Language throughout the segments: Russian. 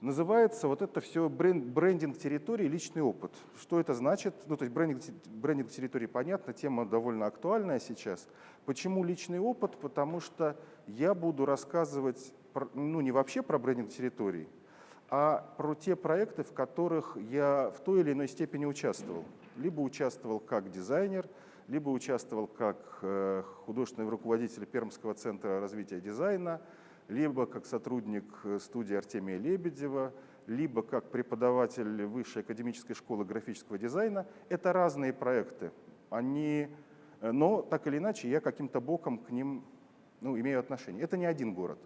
Называется вот это все бренд, брендинг территории, личный опыт. Что это значит? Ну, то есть брендинг, брендинг территории понятно, тема довольно актуальная сейчас. Почему личный опыт? Потому что я буду рассказывать, про, ну, не вообще про брендинг территорий, а про те проекты, в которых я в той или иной степени участвовал. Либо участвовал как дизайнер, либо участвовал как э, художественный руководитель Пермского центра развития дизайна, либо как сотрудник э, студии Артемия Лебедева, либо как преподаватель Высшей академической школы графического дизайна. Это разные проекты. Они, э, но так или иначе я каким-то боком к ним ну, имею отношение. Это не один город.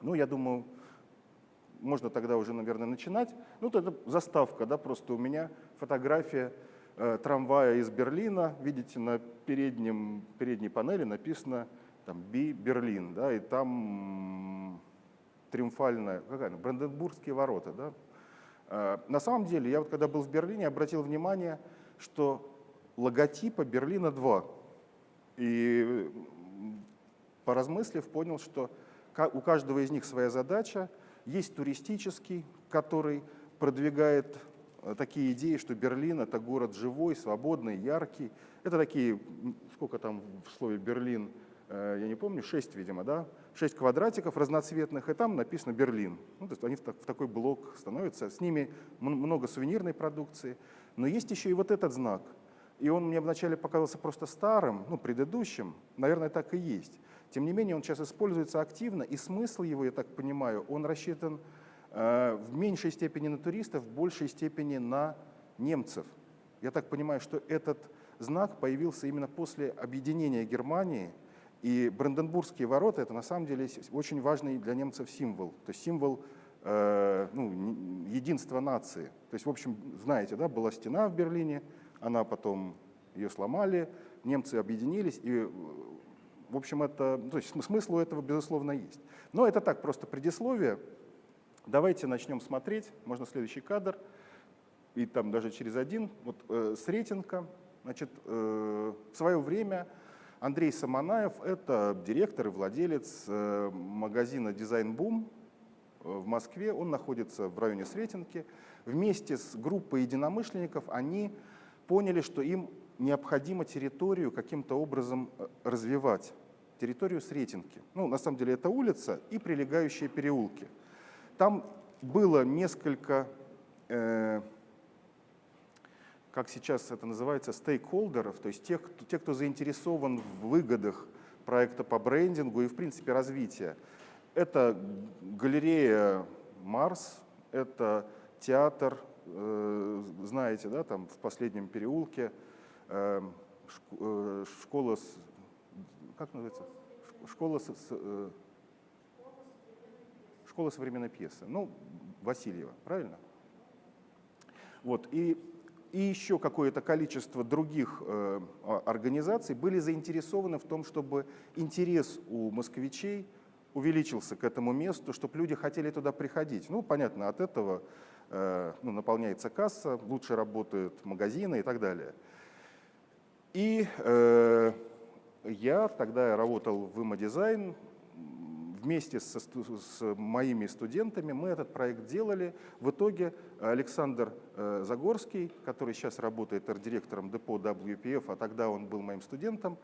Ну, я думаю, можно тогда уже, наверное, начинать. Ну, это заставка, да, просто у меня фотография э, трамвая из Берлина. Видите, на переднем, передней панели написано там Би Берлин, да, и там триумфальная, какая она, Бранденбургские ворота, да. А, на самом деле, я вот когда был в Берлине, обратил внимание, что логотипа Берлина два. И поразмыслив, понял, что у каждого из них своя задача. Есть туристический, который продвигает э, такие идеи, что Берлин — это город живой, свободный, яркий. Это такие, сколько там в слове «Берлин», Э, я не помню, 6, видимо, да, 6 квадратиков разноцветных, и там написано «Берлин». Ну, то есть они в, так, в такой блок становятся, с ними много сувенирной продукции. Но есть еще и вот этот знак. И он мне вначале показался просто старым, ну, предыдущим, наверное, так и есть. Тем не менее, он сейчас используется активно, и смысл его, я так понимаю, он рассчитан э, в меньшей степени на туристов, в большей степени на немцев. Я так понимаю, что этот знак появился именно после объединения Германии – и Бранденбургские ворота — это на самом деле очень важный для немцев символ. То есть символ э, ну, единства нации. То есть, в общем, знаете, да, была стена в Берлине, она потом ее сломали, немцы объединились, и, в общем, это, то есть смысл у этого, безусловно, есть. Но это так, просто предисловие. Давайте начнем смотреть. Можно следующий кадр. И там даже через один. Вот э, Сретенка. Значит, э, в свое время Андрей Саманаев – это директор и владелец э, магазина «Дизайн Бум» в Москве. Он находится в районе Сретенки. Вместе с группой единомышленников они поняли, что им необходимо территорию каким-то образом э, развивать, территорию Сретенки. Ну, на самом деле это улица и прилегающие переулки. Там было несколько э, как сейчас это называется, стейкхолдеров, то есть тех, кто, те, кто заинтересован в выгодах проекта по брендингу и, в принципе, развития. Это галерея «Марс», это театр, э, знаете, да, там в последнем переулке, э, э, школа, с, как называется? Школа, с, э, школа современной пьесы. Ну, Васильева, правильно? Вот, и и еще какое-то количество других э, организаций были заинтересованы в том, чтобы интерес у москвичей увеличился к этому месту, чтобы люди хотели туда приходить. Ну, понятно, от этого э, ну, наполняется касса, лучше работают магазины и так далее. И э, я тогда работал в Имодизайн, вместе со, с моими студентами мы этот проект делали. В итоге Александр э, Загорский, который сейчас работает арт-директором депо WPF, а тогда он был моим студентом,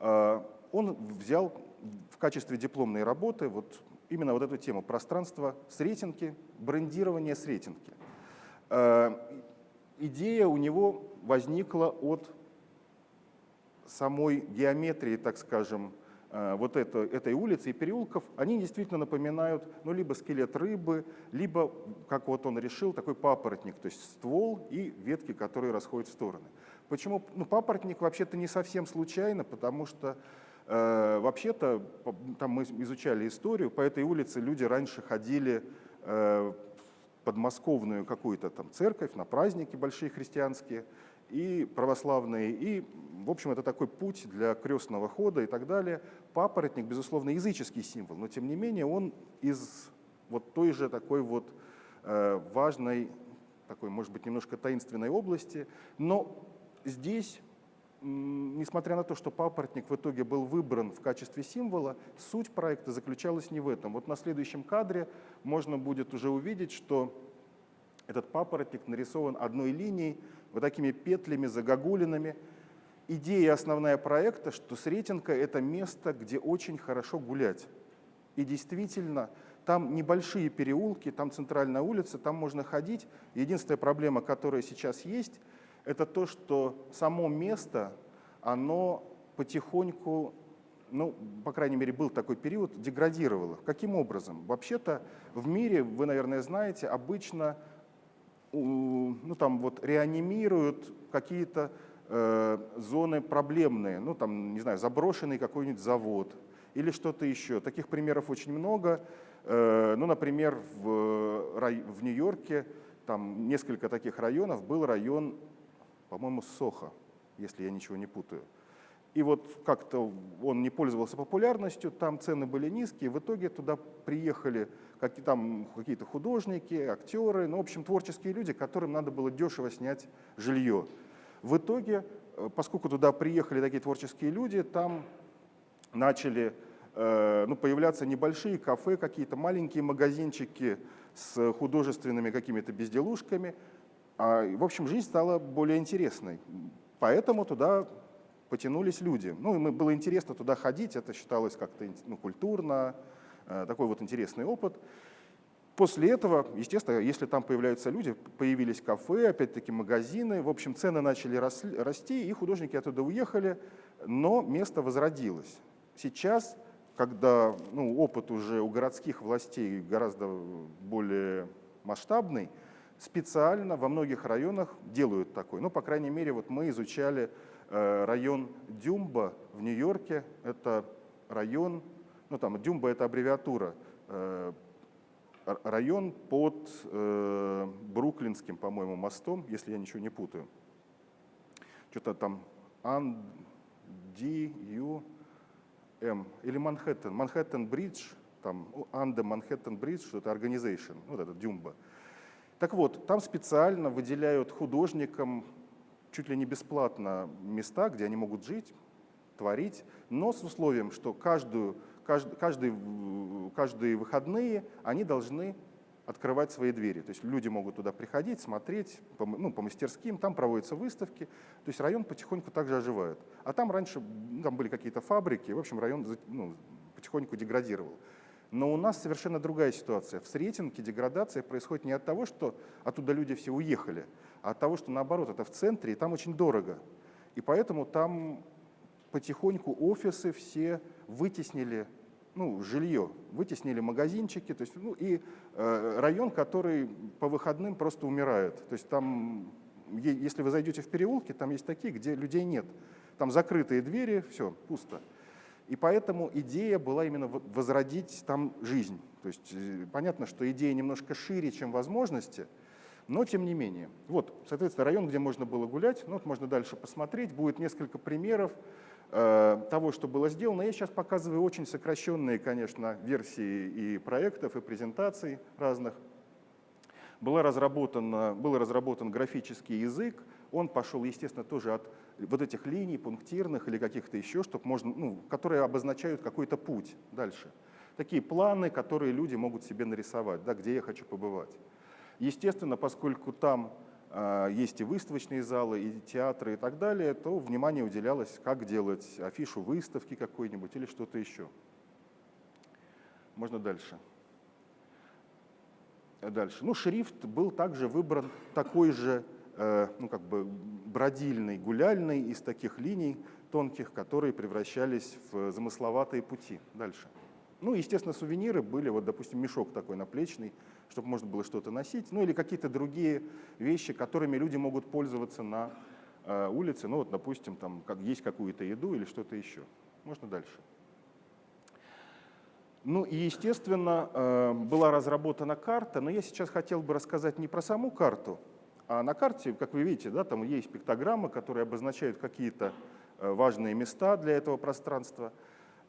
э, он взял в качестве дипломной работы вот именно вот эту тему пространство с рейтинги, брендирование с рейтинги. Э, идея у него возникла от самой геометрии, так скажем, вот это, этой улицы и переулков, они действительно напоминают ну, либо скелет рыбы, либо, как вот он решил, такой папоротник, то есть ствол и ветки, которые расходят в стороны. Почему? Ну, папоротник вообще-то не совсем случайно, потому что э, вообще-то, там мы изучали историю, по этой улице люди раньше ходили э, подмосковную какую-то там церковь на праздники большие христианские, и православные, и, в общем, это такой путь для крестного хода и так далее. Папоротник, безусловно, языческий символ, но тем не менее он из вот той же такой вот э, важной, такой, может быть, немножко таинственной области, но здесь несмотря на то, что папоротник в итоге был выбран в качестве символа, суть проекта заключалась не в этом. Вот на следующем кадре можно будет уже увидеть, что этот папоротник нарисован одной линией, вот такими петлями, загогулинами. Идея основная проекта, что Сретенка — это место, где очень хорошо гулять. И действительно, там небольшие переулки, там центральная улица, там можно ходить. Единственная проблема, которая сейчас есть, это то, что само место, оно потихоньку, ну, по крайней мере, был такой период, деградировало. Каким образом? Вообще-то в мире, вы, наверное, знаете, обычно ну, там вот реанимируют какие-то зоны проблемные, ну, там, не знаю, заброшенный какой-нибудь завод или что-то еще. Таких примеров очень много. Э, ну, например, в, в Нью-Йорке там несколько таких районов. Был район по-моему, Сохо, если я ничего не путаю. И вот как-то он не пользовался популярностью, там цены были низкие, в итоге туда приехали как, там какие-то художники, актеры, ну, в общем, творческие люди, которым надо было дешево снять жилье. В итоге, э, поскольку туда приехали такие творческие люди, там начали э, ну, появляться небольшие кафе, какие-то маленькие магазинчики с художественными какими-то безделушками, а, в общем, жизнь стала более интересной. Поэтому туда потянулись люди. Ну, и было интересно туда ходить, это считалось как-то ну, культурно, э, такой вот интересный опыт. После этого, естественно, если там появляются люди, появились кафе, опять-таки магазины, в общем, цены начали расти, и художники оттуда уехали, но место возродилось. Сейчас, когда ну, опыт уже у городских властей гораздо более масштабный, специально во многих районах делают такой. Ну, по крайней мере, вот мы изучали э, район Дюмба в Нью-Йорке. Это район, ну там Дюмба это аббревиатура, э, район под э, Бруклинским, по-моему, мостом, если я ничего не путаю. Что-то там Ан, Ди, Ю, М. Или Манхэттен. Манхэттен Бридж, там Анда Манхэттен Бридж, что это organization, вот это Дюмба. Так вот, там специально выделяют художникам чуть ли не бесплатно места, где они могут жить, творить, но с условием, что каждую, каждый, каждый, каждые выходные они должны открывать свои двери. То есть люди могут туда приходить, смотреть по, ну, по мастерским, там проводятся выставки. То есть район потихоньку также оживает. А там раньше там были какие-то фабрики, в общем, район ну, потихоньку деградировал. Но у нас совершенно другая ситуация. В Сретенке деградация происходит не от того, что оттуда люди все уехали, а от того, что наоборот, это в центре, и там очень дорого. И поэтому там потихоньку офисы все вытеснили ну, жилье, вытеснили магазинчики, то есть, ну, и э, район, который по выходным просто умирает. То есть там, если вы зайдете в переулки, там есть такие, где людей нет. Там закрытые двери, все, пусто. И поэтому идея была именно возродить там жизнь. То есть э, понятно, что идея немножко шире, чем возможности, но тем не менее. Вот, соответственно, район, где можно было гулять, ну вот можно дальше посмотреть, будет несколько примеров того, что было сделано. Я сейчас показываю очень сокращенные, конечно, версии и проектов, и презентаций разных. Была разработана, был разработан графический язык, он пошел, естественно, тоже от вот этих линий пунктирных или каких-то еще, чтобы можно, ну, которые обозначают какой-то путь дальше. Такие планы, которые люди могут себе нарисовать, да, где я хочу побывать. Естественно, поскольку там э, есть и выставочные залы, и театры и так далее, то внимание уделялось, как делать афишу выставки какой-нибудь или что-то еще. Можно дальше. Дальше. Ну, шрифт был также выбран такой же Э, ну, как бы бродильный, гуляльный из таких линий тонких, которые превращались в замысловатые пути дальше. Ну, естественно, сувениры были, вот, допустим, мешок такой наплечный, чтобы можно было что-то носить, ну или какие-то другие вещи, которыми люди могут пользоваться на э, улице, ну вот, допустим, там как, есть какую-то еду или что-то еще. Можно дальше. Ну и, естественно, э, была разработана карта, но я сейчас хотел бы рассказать не про саму карту, а на карте, как вы видите, да, там есть пиктограммы, которые обозначают какие-то э, важные места для этого пространства.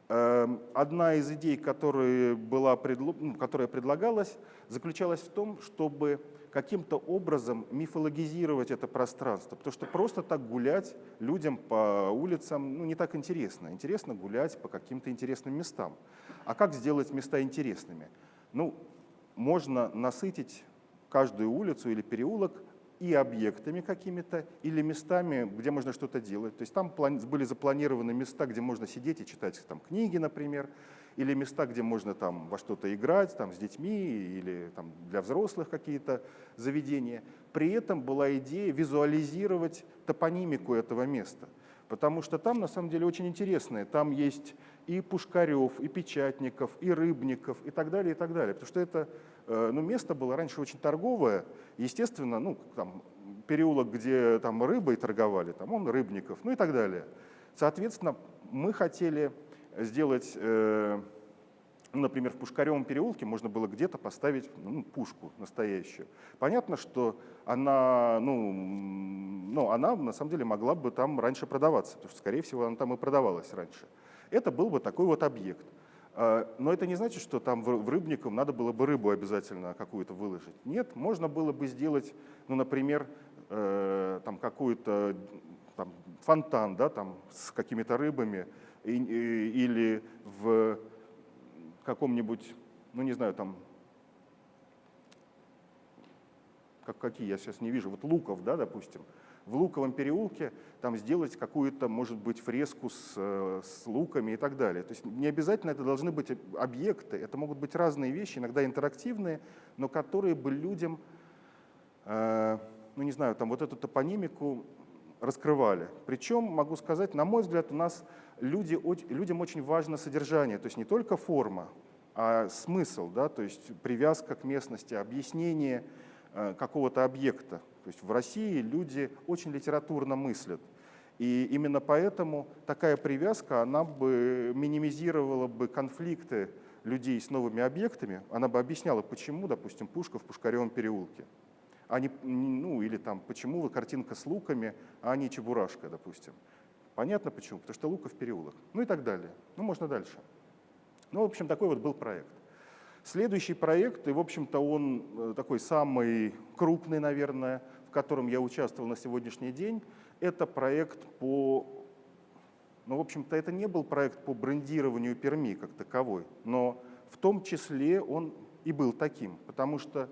Эм, одна из идей, которая, была, ну, которая предлагалась, заключалась в том, чтобы каким-то образом мифологизировать это пространство, потому что просто так гулять людям по улицам ну, не так интересно. Интересно гулять по каким-то интересным местам. А как сделать места интересными? Ну, можно насытить каждую улицу или переулок и объектами какими-то, или местами, где можно что-то делать. То есть там были запланированы места, где можно сидеть и читать там, книги, например, или места, где можно там, во что-то играть там, с детьми, или там, для взрослых какие-то заведения. При этом была идея визуализировать топонимику этого места. Потому что там на самом деле очень интересное. Там есть и Пушкарев, и Печатников, и Рыбников, и так далее, и так далее. Потому что это ну, место было раньше очень торговое. Естественно, ну, там, переулок, где там рыбой торговали, там он Рыбников, ну и так далее. Соответственно, мы хотели сделать, э, например, в Пушкаревом переулке можно было где-то поставить ну, пушку настоящую. Понятно, что она, ну, ну, она на самом деле могла бы там раньше продаваться, потому что, скорее всего, она там и продавалась раньше. Это был бы такой вот объект. А, но это не значит, что там в Рыбником надо было бы рыбу обязательно какую-то выложить. Нет, можно было бы сделать, ну, например, э, там какой-то там, фонтан да, там, с какими-то рыбами или в каком-нибудь, ну не знаю, там, как, какие я сейчас не вижу, вот луков, да, допустим, в Луковом переулке там сделать какую-то, может быть, фреску с, э, с луками и так далее. То есть не обязательно это должны быть объекты, это могут быть разные вещи, иногда интерактивные, но которые бы людям, э, ну не знаю, там вот эту топонимику раскрывали. Причем, могу сказать, на мой взгляд, у нас люди, людям очень важно содержание, то есть не только форма, а смысл, да, то есть привязка к местности, объяснение э, какого-то объекта. То есть в России люди очень литературно мыслят. И именно поэтому такая привязка, она бы минимизировала бы конфликты людей с новыми объектами, она бы объясняла, почему, допустим, пушка в Пушкаревом переулке, а не, ну, или там, почему картинка с луками, а не чебурашка, допустим. Понятно почему? Потому что луков переулок. Ну и так далее. Ну, можно дальше. Ну, в общем, такой вот был проект. Следующий проект, и, в общем-то, он э, такой самый крупный, наверное, в котором я участвовал на сегодняшний день, это проект по... Ну, в общем-то, это не был проект по брендированию Перми как таковой, но в том числе он и был таким, потому что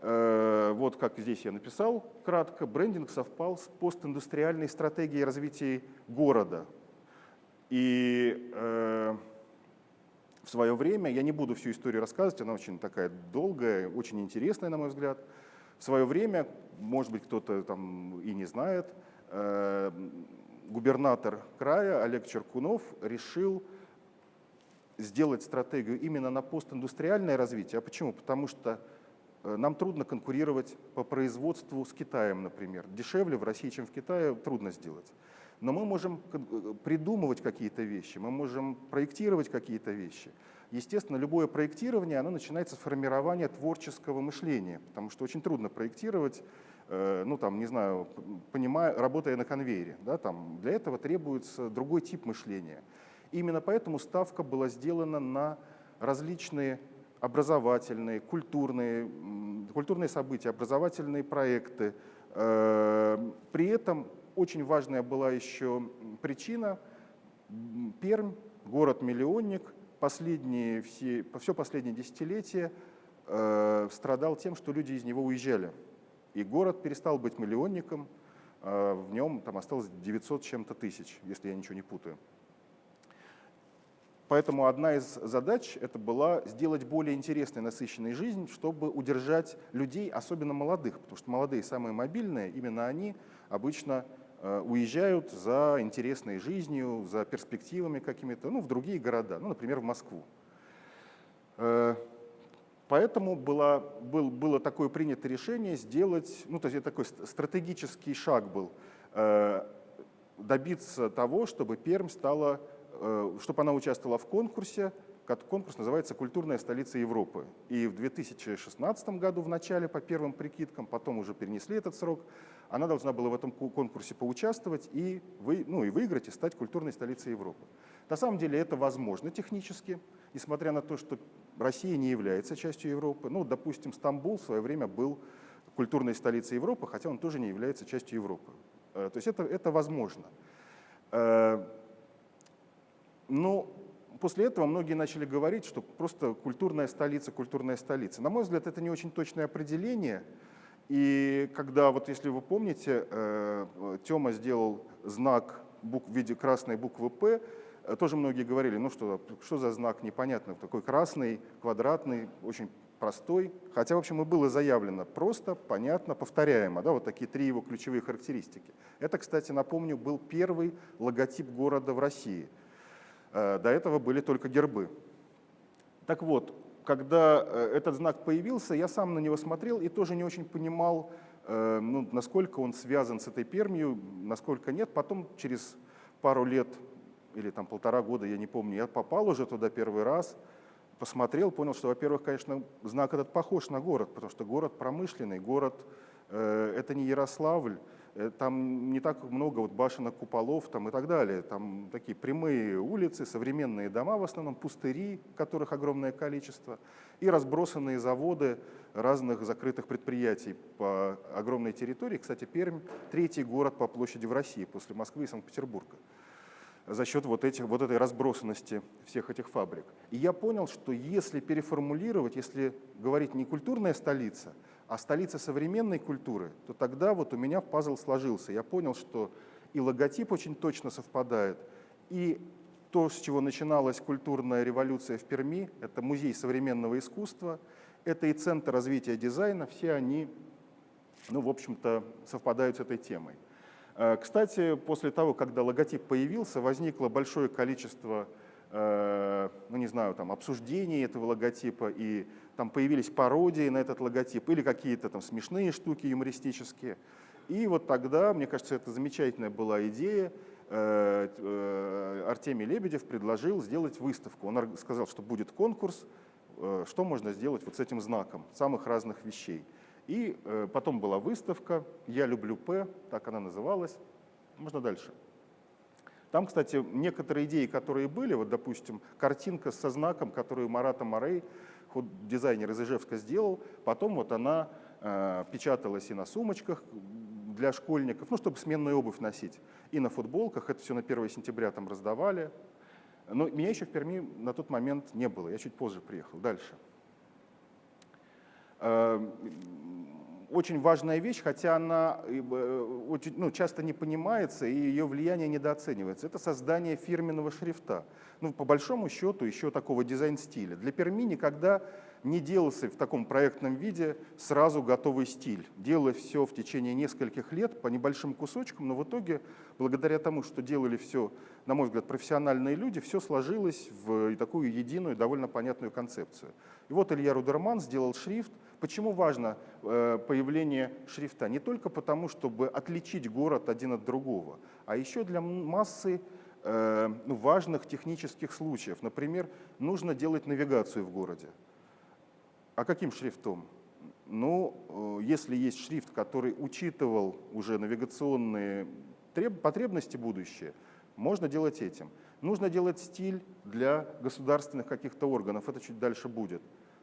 э, вот как здесь я написал кратко, брендинг совпал с постиндустриальной стратегией развития города. И э, в свое время, я не буду всю историю рассказывать, она очень такая долгая, очень интересная, на мой взгляд. В свое время, может быть, кто-то там и не знает, э, губернатор края Олег Черкунов решил сделать стратегию именно на постиндустриальное развитие. А почему? Потому что э, нам трудно конкурировать по производству с Китаем, например. Дешевле в России, чем в Китае, трудно сделать. Но мы можем э, придумывать какие-то вещи, мы можем проектировать какие-то вещи. Естественно, любое проектирование, оно начинается с формирования творческого мышления, потому что очень трудно проектировать, э, ну там, не знаю, понимая, работая на конвейере. Да, там, для этого требуется другой тип мышления. Именно поэтому ставка была сделана на различные образовательные, культурные, культурные события, образовательные проекты. Э, при этом очень важная была еще причина. Пермь, город-миллионник, последние, все, все последние десятилетия э, страдал тем, что люди из него уезжали. И город перестал быть миллионником, э, в нем там осталось 900 чем-то тысяч, если я ничего не путаю. Поэтому одна из задач это была сделать более интересной, насыщенной жизнь, чтобы удержать людей, особенно молодых, потому что молодые самые мобильные, именно они обычно уезжают за интересной жизнью, за перспективами какими-то, ну, в другие города, ну, например, в Москву. Э, поэтому было, был, было такое принято решение сделать, ну, то есть это такой стратегический шаг был, э, добиться того, чтобы Пермь стала, чтобы она участвовала в конкурсе, конкурс называется «Культурная столица Европы». И в 2016 году в начале, по первым прикидкам, потом уже перенесли этот срок, она должна была в этом конкурсе поучаствовать и, вы, ну, и выиграть, и стать культурной столицей Европы. На самом деле это возможно технически, несмотря на то, что Россия не является частью Европы. Ну, допустим, Стамбул в свое время был культурной столицей Европы, хотя он тоже не является частью Европы. Э, то есть это, это возможно. Э, но после этого многие начали говорить, что просто культурная столица, культурная столица. На мой взгляд, это не очень точное определение. И когда, вот если вы помните, э, Тёма сделал знак в виде красной буквы «П», тоже многие говорили, ну что, что за знак непонятный, такой красный, квадратный, очень простой, хотя, в общем, и было заявлено просто, понятно, повторяемо, да, вот такие три его ключевые характеристики. Это, кстати, напомню, был первый логотип города в России. Э, до этого были только гербы. Так вот, когда э, этот знак появился, я сам на него смотрел и тоже не очень понимал, э, ну, насколько он связан с этой Пермью, насколько нет. Потом через пару лет или там полтора года, я не помню, я попал уже туда первый раз, посмотрел, понял, что, во-первых, конечно, знак этот похож на город, потому что город промышленный, город э, это не Ярославль, там не так много вот башенок, куполов там и так далее. Там такие прямые улицы, современные дома, в основном пустыри, которых огромное количество, и разбросанные заводы разных закрытых предприятий по огромной территории. Кстати, Пермь – третий город по площади в России после Москвы и Санкт-Петербурга за счет вот, этих, вот этой разбросанности всех этих фабрик. И я понял, что если переформулировать, если говорить не культурная столица, а столица современной культуры, то тогда вот у меня пазл сложился. Я понял, что и логотип очень точно совпадает, и то, с чего начиналась культурная революция в Перми, это музей современного искусства, это и Центр развития дизайна, все они, ну, в общем-то, совпадают с этой темой. Э, кстати, после того, когда логотип появился, возникло большое количество э, ну не знаю, там, обсуждений этого логотипа, и там появились пародии на этот логотип, или какие-то там смешные штуки юмористические. И вот тогда, мне кажется, это замечательная была идея, э, Артемий Лебедев предложил сделать выставку. Он сказал, что будет конкурс, что можно сделать вот с этим знаком самых разных вещей. И э, потом была выставка «Я люблю П», так она называлась. Можно дальше. Там, кстати, некоторые идеи, которые были, вот, допустим, картинка со знаком, которую Марата Морей, дизайнер из Ижевска, сделал, потом вот она э, печаталась и на сумочках для школьников, ну, чтобы сменную обувь носить, и на футболках, это все на 1 сентября там раздавали. Но меня еще в Перми на тот момент не было, я чуть позже приехал. Дальше. Эм, очень важная вещь, хотя она э, очень, ну, часто не понимается и ее влияние недооценивается. Это создание фирменного шрифта. Ну, по большому счету, еще такого дизайн-стиля. Для Перми никогда не делался в таком проектном виде сразу готовый стиль. Делалось все в течение нескольких лет по небольшим кусочкам, но в итоге, благодаря тому, что делали все, на мой взгляд, профессиональные люди, все сложилось в такую единую, довольно понятную концепцию. И вот Илья Рудерман сделал шрифт. Почему важно э, появление шрифта? Не только потому, чтобы отличить город один от другого, а еще для массы э, ну, важных технических случаев. Например, нужно делать навигацию в городе. А каким шрифтом? Ну, э, если есть шрифт, который учитывал уже навигационные потребности будущее, можно делать этим. Нужно делать стиль для государственных каких-то органов, это чуть дальше будет.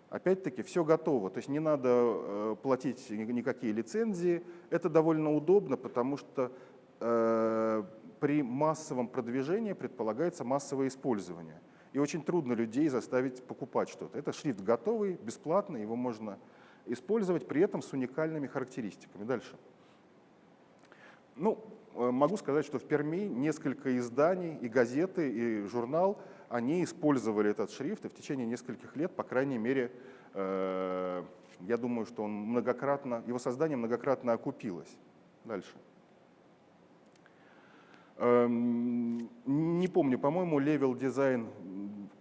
Опять-таки, все готово, то есть не надо э, платить никакие лицензии. Это довольно удобно, потому что э, при массовом продвижении предполагается массовое использование. И очень трудно людей заставить покупать что-то. Это шрифт готовый, бесплатный, его можно использовать, при этом с уникальными характеристиками. Дальше. Ну, э, могу сказать, что в Перми несколько изданий, и газеты, и журнал – они использовали этот шрифт, и в течение нескольких лет, по крайней мере, э, я думаю, что он многократно, его создание многократно окупилось. Дальше. Эм, не помню, по-моему, Level Design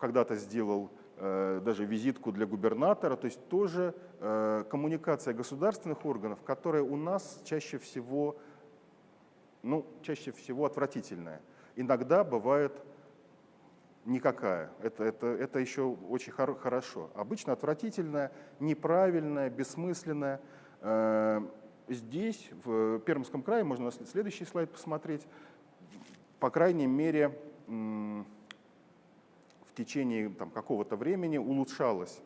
когда-то сделал э, даже визитку для губернатора, то есть тоже э, коммуникация государственных органов, которая у нас чаще всего, ну, чаще всего отвратительная. Иногда бывает никакая. Это, это, это еще очень хор хорошо. Обычно отвратительная, неправильная, бессмысленная. Э, здесь, в Пермском крае, можно на следующий слайд посмотреть, по крайней мере, в течение какого-то времени улучшалось.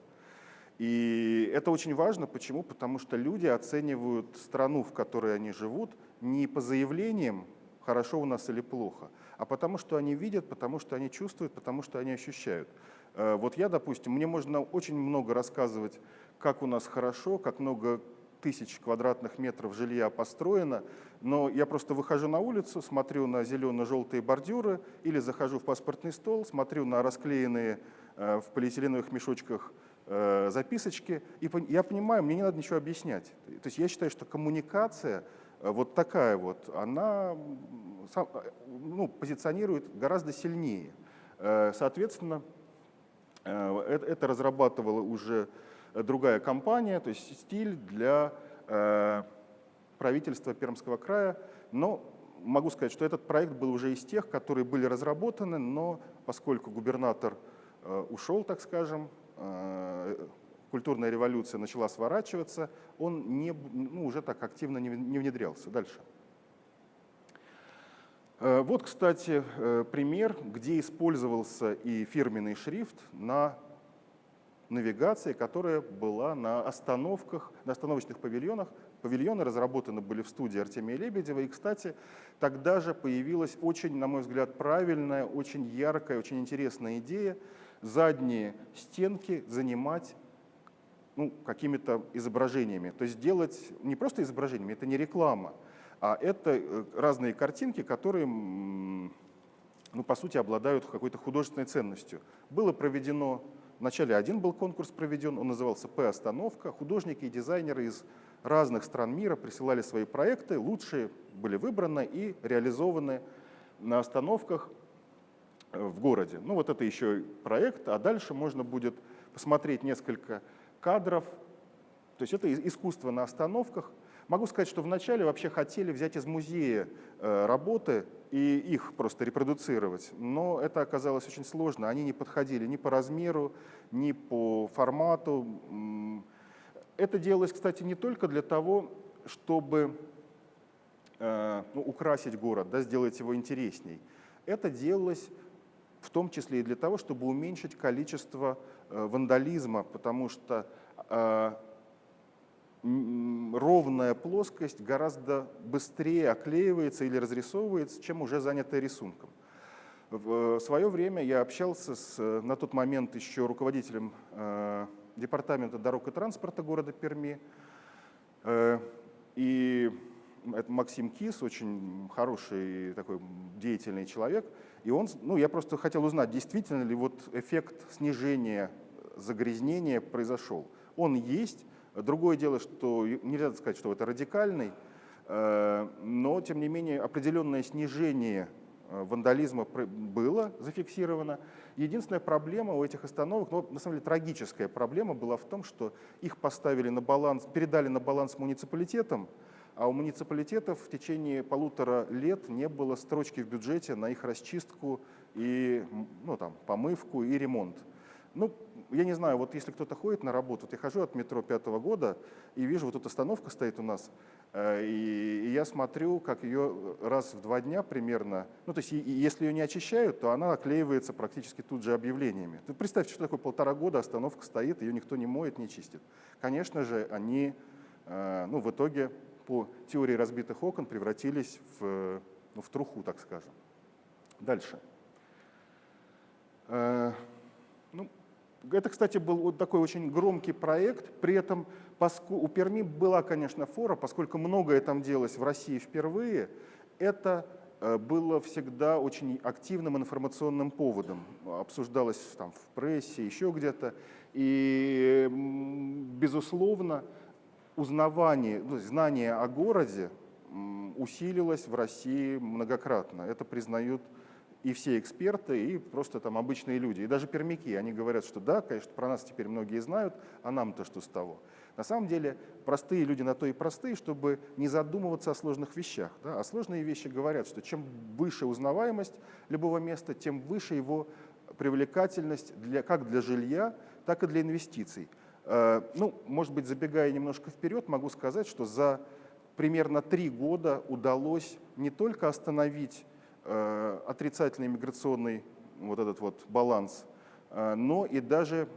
И это очень важно. Почему? Потому что люди оценивают страну, в которой они живут, не по заявлениям, хорошо у нас или плохо, а потому что они видят, потому что они чувствуют, потому что они ощущают. Э, вот я, допустим, мне можно очень много рассказывать, как у нас хорошо, как много тысяч квадратных метров жилья построено, но я просто выхожу на улицу, смотрю на зелено-желтые бордюры или захожу в паспортный стол, смотрю на расклеенные э, в полиэтиленовых мешочках э, записочки, и я понимаю, мне не надо ничего объяснять. То есть я считаю, что коммуникация э, вот такая вот, она ну, позиционирует гораздо сильнее. Соответственно, это разрабатывала уже другая компания, то есть стиль для правительства Пермского края, но могу сказать, что этот проект был уже из тех, которые были разработаны, но поскольку губернатор ушел, так скажем, Э, культурная революция начала сворачиваться, он не, ну, уже так активно не, не внедрялся. Дальше. Э, вот, кстати, э, пример, где использовался и фирменный шрифт на навигации, которая была на остановках, на остановочных павильонах. Павильоны разработаны были в студии Артемия Лебедева. И, кстати, тогда же появилась очень, на мой взгляд, правильная, очень яркая, очень интересная идея – задние стенки занимать ну, какими-то изображениями. То есть делать не просто изображениями, это не реклама, а это э, разные картинки, которые, ну, по сути, обладают какой-то художественной ценностью. Было проведено, вначале один был конкурс проведен, он назывался «П-остановка». Художники и дизайнеры из разных стран мира присылали свои проекты, лучшие были выбраны и реализованы на остановках в городе. Ну вот это еще проект, а дальше можно будет посмотреть несколько кадров. То есть это искусство на остановках. Могу сказать, что вначале вообще хотели взять из музея э, работы и их просто репродуцировать, но это оказалось очень сложно. Они не подходили ни по размеру, ни по формату. Это делалось, кстати, не только для того, чтобы э, ну, украсить город, да, сделать его интересней. Это делалось в том числе и для того, чтобы уменьшить количество э, вандализма, потому что ровная плоскость гораздо быстрее оклеивается или разрисовывается, чем уже занятая рисунком. В свое время я общался с, на тот момент еще руководителем э, департамента дорог и транспорта города Перми, и это Максим Кис, очень хороший такой деятельный человек, и он, ну, я просто хотел узнать, действительно ли вот эффект снижения загрязнения произошел. Он есть. Другое дело, что нельзя сказать, что это радикальный, э, но, тем не менее, определенное снижение э, вандализма было зафиксировано. Единственная проблема у этих остановок, ну, на самом деле трагическая проблема была в том, что их поставили на баланс, передали на баланс муниципалитетам, а у муниципалитетов в течение полутора лет не было строчки в бюджете на их расчистку и ну, там, помывку и ремонт. Ну, я не знаю, вот если кто-то ходит на работу, вот я хожу от метро пятого года и вижу, вот тут остановка стоит у нас, э, и, и я смотрю, как ее раз в два дня примерно, ну то есть и, и если ее не очищают, то она оклеивается практически тут же объявлениями. Ты представьте, что такое полтора года остановка стоит, ее никто не моет, не чистит. Конечно же, они э, ну, в итоге по теории разбитых окон превратились в, ну, в труху, так скажем. Дальше. Э, ну, это, кстати, был вот такой очень громкий проект, при этом у Перми была, конечно, фора, поскольку многое там делалось в России впервые, это э, было всегда очень активным информационным поводом. Обсуждалось там в прессе, еще где-то. И, безусловно, узнавание, ну, знание о городе усилилось в России многократно. Это признают и все эксперты, и просто там обычные люди. И даже пермяки, они говорят, что да, конечно, про нас теперь многие знают, а нам-то что с того. На самом деле простые люди на то и простые, чтобы не задумываться о сложных вещах. Да? А сложные вещи говорят, что чем выше узнаваемость любого места, тем выше его привлекательность для, как для жилья, так и для инвестиций. Э, ну, может быть, забегая немножко вперед, могу сказать, что за примерно три года удалось не только остановить отрицательный миграционный вот этот вот баланс но и даже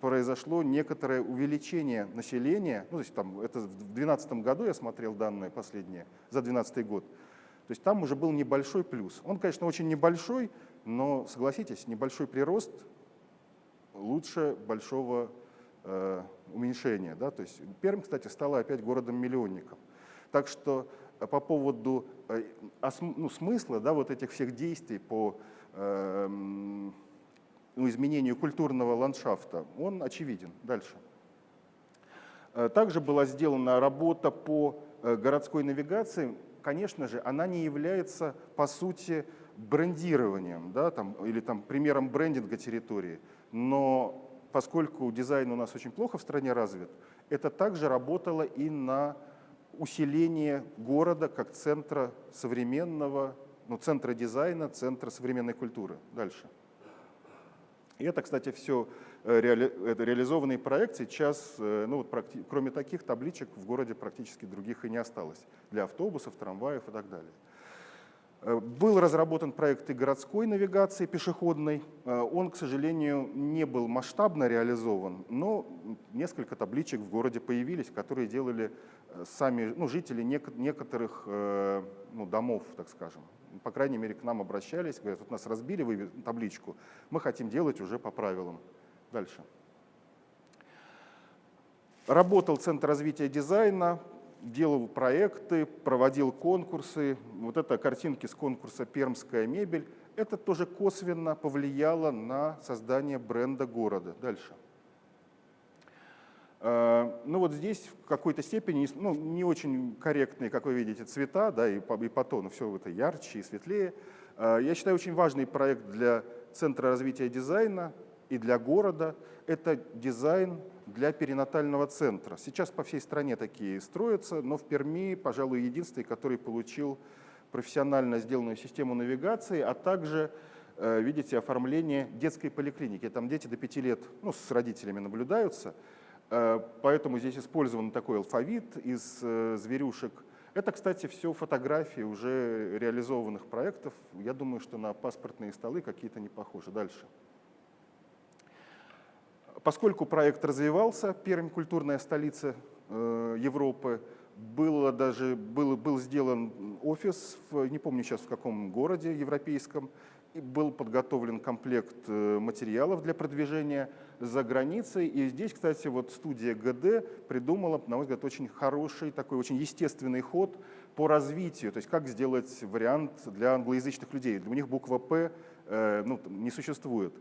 произошло некоторое увеличение населения, ну, то есть там, это в 2012 году я смотрел данные последние, за 2012 год, то есть там уже был небольшой плюс. Он, конечно, очень небольшой, но, согласитесь, небольшой прирост лучше большого э, уменьшения. Да? То есть Пермь, кстати, стала опять городом-миллионником. Так что э, по поводу э, ну, смысла да, вот этих всех действий по э, ну, изменению культурного ландшафта, он очевиден. Дальше. Э, также была сделана работа по э, городской навигации. Конечно же, она не является, по сути, брендированием да, там, или там, примером брендинга территории. Но поскольку дизайн у нас очень плохо в стране развит, это также работало и на усиление города как центра современного, ну, центра дизайна, центра современной культуры. Дальше. И это, кстати, все э, реали, это реализованный проект. Сейчас, э, ну, вот, кроме таких табличек, в городе практически других и не осталось для автобусов, трамваев и так далее. Э, был разработан проект и городской навигации пешеходной. Э, он, к сожалению, не был масштабно реализован, но несколько табличек в городе появились, которые делали э, сами ну, жители некоторых ну, домов, так скажем. По крайней мере, к нам обращались, говорят, вот нас разбили вы табличку, мы хотим делать уже по правилам. Дальше. Работал Центр развития дизайна, делал проекты, проводил конкурсы. Вот это картинки с конкурса «Пермская мебель». Это тоже косвенно повлияло на создание бренда города. Дальше. А, ну вот здесь в какой-то степени ну, не очень корректные, как вы видите, цвета да, и, по, и по тону, все это ярче и светлее. А, я считаю, очень важный проект для Центра развития дизайна и для города – это дизайн для перинатального центра. Сейчас по всей стране такие строятся, но в Перми, пожалуй, единственный, который получил профессионально сделанную систему навигации, а также, э, видите, оформление детской поликлиники. Там дети до 5 лет ну, с родителями наблюдаются, э, поэтому здесь использован такой алфавит из э, зверюшек. Это, кстати, все фотографии уже реализованных проектов. Я думаю, что на паспортные столы какие-то не похожи. Дальше. Поскольку проект развивался, Пермь – культурная столица э, Европы, было даже, был, был сделан офис, в, не помню сейчас в каком городе европейском, и был подготовлен комплект э, материалов для продвижения за границей. И здесь, кстати, вот студия ГД придумала, на мой взгляд, очень хороший, такой очень естественный ход по развитию, то есть как сделать вариант для англоязычных людей. Для них буква «П» э, ну, не существует.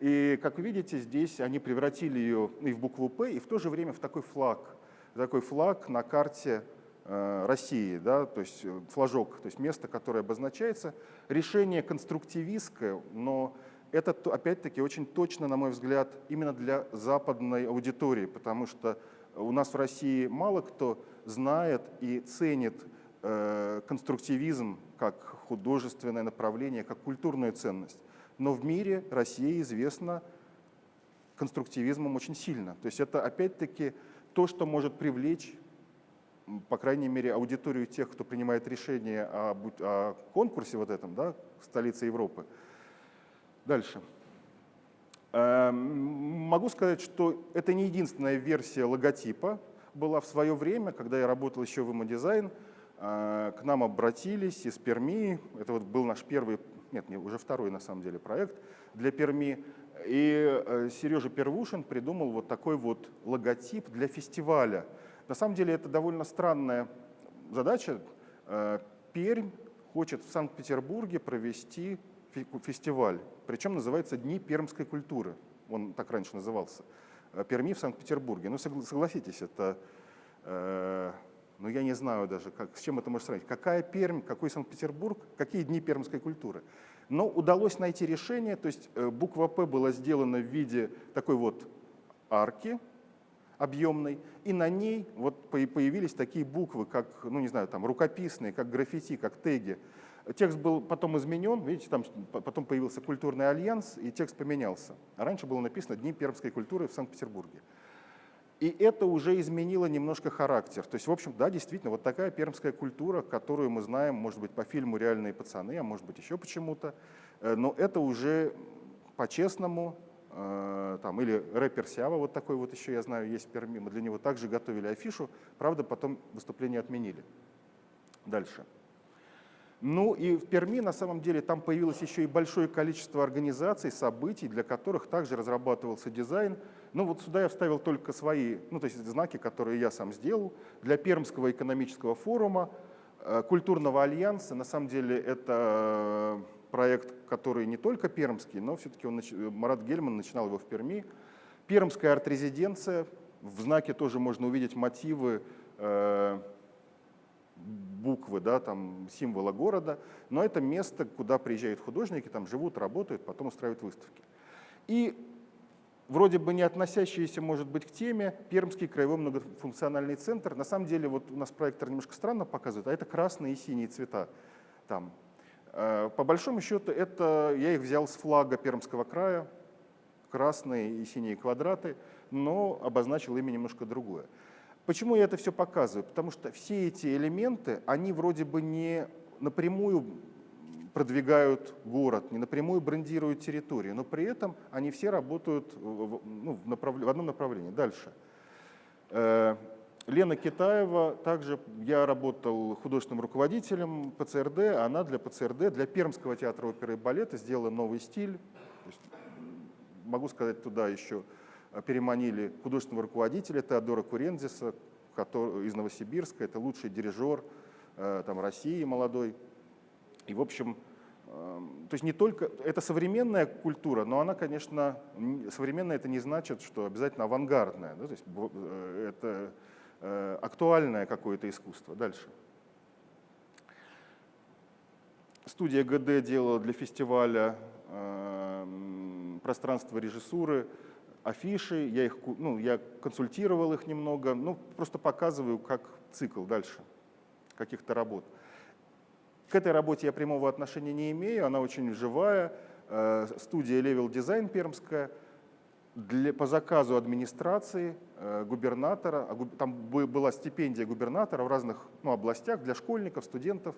И, как видите, здесь они превратили ее и в букву «П», и в то же время в такой флаг. Такой флаг на карте э, России, да, то есть э, флажок, то есть место, которое обозначается. Решение конструктивистское, но это, опять-таки, очень точно, на мой взгляд, именно для западной аудитории, потому что у нас в России мало кто знает и ценит э, конструктивизм как художественное направление, как культурную ценность но в мире Россия известна конструктивизмом очень сильно. То есть это опять-таки то, что может привлечь, по крайней мере, аудиторию тех, кто принимает решение о, о конкурсе вот этом, да, столице Европы. Дальше. Эм, могу сказать, что это не единственная версия логотипа была в свое время, когда я работал еще в Имодизайн, э, к нам обратились из Перми, это вот был наш первый нет, не, уже второй на самом деле проект для Перми. И э, Сережа Первушин придумал вот такой вот логотип для фестиваля. На самом деле это довольно странная задача. Э, Пермь хочет в Санкт-Петербурге провести фестиваль, причем называется «Дни пермской культуры». Он так раньше назывался. Э, Перми в Санкт-Петербурге. Ну, согласитесь, это ну я не знаю даже, как, с чем это можно сравнить. Какая Пермь, какой Санкт-Петербург, какие дни пермской культуры. Но удалось найти решение, то есть э, буква «П» была сделана в виде такой вот арки объемной, и на ней вот появились такие буквы, как, ну не знаю, там рукописные, как граффити, как теги. Текст был потом изменен, видите, там потом появился культурный альянс, и текст поменялся. А раньше было написано «Дни пермской культуры в Санкт-Петербурге». И это уже изменило немножко характер. То есть, в общем, да, действительно, вот такая пермская культура, которую мы знаем, может быть, по фильму «Реальные пацаны», а может быть, еще почему-то. Э, но это уже по-честному, э, там, или рэпер Сява, вот такой вот еще, я знаю, есть в Перми, мы для него также готовили афишу, правда, потом выступление отменили. Дальше. Ну и в Перми на самом деле там появилось еще и большое количество организаций, событий, для которых также разрабатывался дизайн. Ну вот сюда я вставил только свои, ну то есть знаки, которые я сам сделал. Для Пермского экономического форума, э, культурного альянса, на самом деле это э, проект, который не только пермский, но все-таки он, Марат Гельман начинал его в Перми. Пермская арт-резиденция, в знаке тоже можно увидеть мотивы э, буквы, да, там, символа города, но это место, куда приезжают художники, там живут, работают, потом устраивают выставки. И вроде бы не относящиеся, может быть, к теме, Пермский краевой многофункциональный центр. На самом деле, вот у нас проектор немножко странно показывает, а это красные и синие цвета там. Э, по большому счету, это я их взял с флага Пермского края, красные и синие квадраты, но обозначил ими немножко другое. Почему я это все показываю? Потому что все эти элементы, они вроде бы не напрямую продвигают город, не напрямую брендируют территорию, но при этом они все работают в, ну, в, направ... в одном направлении. Дальше. Э, Лена Китаева, также я работал художественным руководителем ПЦРД, она для ПЦРД, для Пермского театра оперы и балета сделала новый стиль. могу сказать туда еще переманили художественного руководителя Теодора Курензиса который, из Новосибирска, это лучший дирижер э, там, России молодой. И, в общем, эм, то есть не только, это современная культура, но она, конечно, современная это не значит, что обязательно авангардная, да, то есть э, это актуальное какое-то искусство. Дальше. Студия ГД делала для фестиваля эм, пространство режиссуры, афиши, я, их, ну, я консультировал их немного, ну, просто показываю, как цикл дальше каких-то работ. К этой работе я прямого отношения не имею, она очень живая. Э, студия Level Design пермская, для, по заказу администрации, э, губернатора, а там была стипендия губернатора в разных ну, областях для школьников, студентов.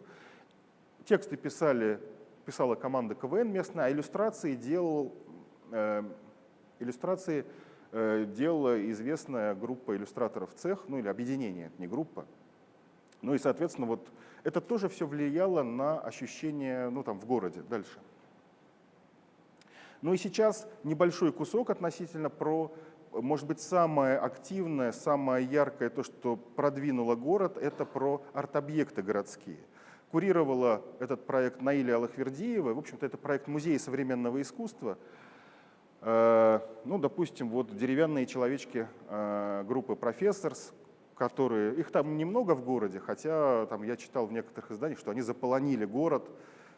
Тексты писали, писала команда КВН местная, а иллюстрации делал э, Иллюстрации э, делала известная группа иллюстраторов цех, ну или объединение, не группа. Ну и, соответственно, вот это тоже все влияло на ощущение ну, там, в городе дальше. Ну и сейчас небольшой кусок относительно про, может быть, самое активное, самое яркое, то, что продвинуло город, это про арт-объекты городские. Курировала этот проект Наиля Алахвердиева. В общем-то, это проект Музея современного искусства. Э, ну, допустим, вот деревянные человечки э, группы «Профессорс», которые, их там немного в городе, хотя там я читал в некоторых изданиях, что они заполонили город,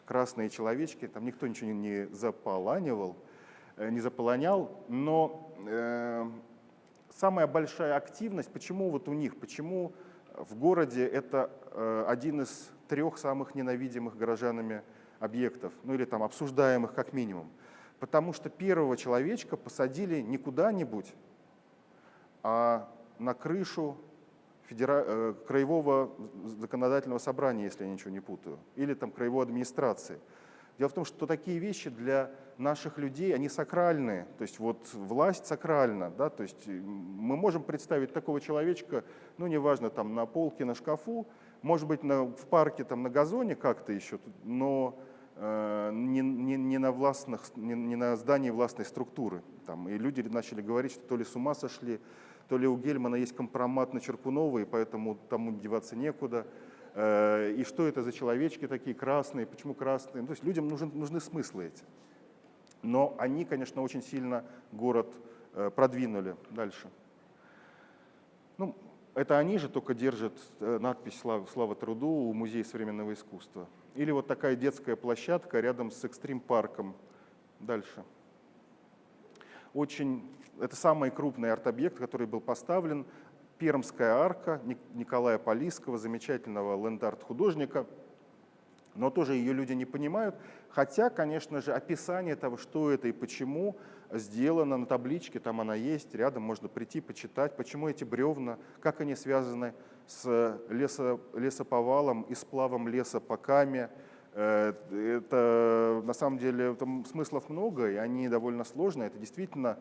красные человечки, там никто ничего не заполанивал, э, не заполонял, но э, самая большая активность, почему вот у них, почему в городе это э, один из трех самых ненавидимых горожанами объектов, ну или там обсуждаемых как минимум, Потому что первого человечка посадили не куда-нибудь, а на крышу федера... Э, краевого законодательного собрания, если я ничего не путаю, или там краевой администрации. Дело в том, что такие вещи для наших людей, они сакральные, то есть вот власть сакральна, да, то есть мы можем представить такого человечка, ну неважно, там на полке, на шкафу, может быть на, в парке, там на газоне как-то еще, но Э, не, не, не, на властных, не, не на здании властной структуры. Там, и люди начали говорить, что то ли с ума сошли, то ли у Гельмана есть компромат на Черкунова, и поэтому тому деваться некуда. Э, и что это за человечки такие красные, почему красные? То есть людям нужны, нужны смыслы эти. Но они, конечно, очень сильно город э, продвинули дальше. Ну, это они же только держат надпись «Слава, слава труду» у Музея современного искусства. Или вот такая детская площадка рядом с экстрим-парком. Дальше. Очень, это самый крупный арт-объект, который был поставлен. Пермская арка Николая Полиского, замечательного ленд-арт-художника. Но тоже ее люди не понимают. Хотя, конечно же, описание того, что это и почему, сделано на табличке, там она есть, рядом можно прийти, почитать, почему эти бревна, как они связаны лесо, лесоповалом и сплавом леса по каме, Э, это на самом деле там смыслов много, и они довольно сложные. Это действительно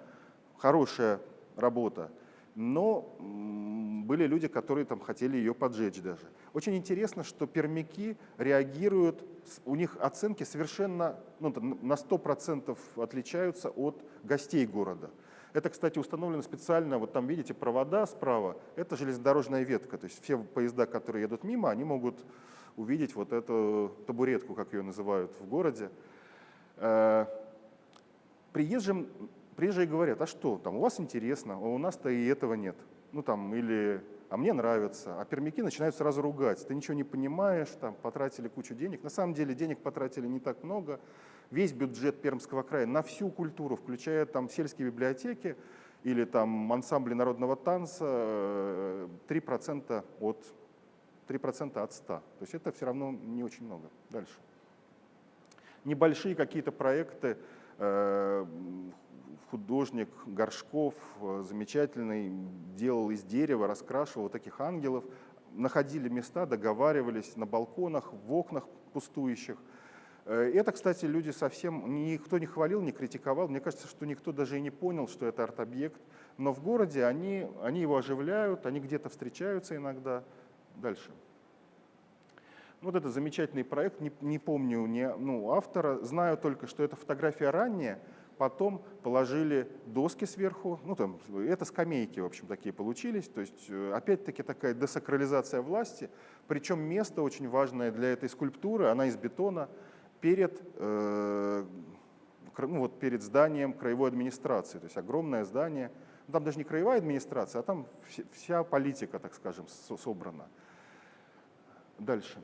хорошая работа. Но были люди, которые там хотели ее поджечь даже. Очень интересно, что пермяки реагируют, у них оценки совершенно ну, на 100% отличаются от гостей города. Это, кстати, установлено специально, вот там видите провода справа, это железнодорожная ветка, то есть все поезда, которые едут мимо, они могут увидеть вот эту табуретку, как ее называют в городе. Э, приезжим, приезжие говорят, а что, там у вас интересно, а у нас-то и этого нет. Ну там, или, а мне нравится. А пермяки начинают сразу ругать, ты ничего не понимаешь, там потратили кучу денег. На самом деле денег потратили не так много. Весь бюджет Пермского края на всю культуру, включая там сельские библиотеки или там ансамбли народного танца, 3% э, от 3% от 100. То есть это все равно не очень много. Дальше. Небольшие какие-то проекты, э, художник Горшков э, замечательный, делал из дерева, раскрашивал вот таких ангелов, находили места, договаривались на балконах, в окнах пустующих. Э, это, кстати, люди совсем, никто не хвалил, не критиковал. Мне кажется, что никто даже и не понял, что это арт-объект. Но в городе они, они его оживляют, они где-то встречаются иногда. Дальше. Вот это замечательный проект, не, не помню не, ну, автора, знаю только, что эта фотография ранняя, потом положили доски сверху, ну там, это скамейки, в общем, такие получились, то есть э, опять-таки такая десакрализация власти, причем место очень важное для этой скульптуры, она из бетона, перед, э, ну, вот перед зданием краевой администрации, то есть огромное здание, там даже не краевая администрация, а там вся политика, так скажем, собрана. Дальше.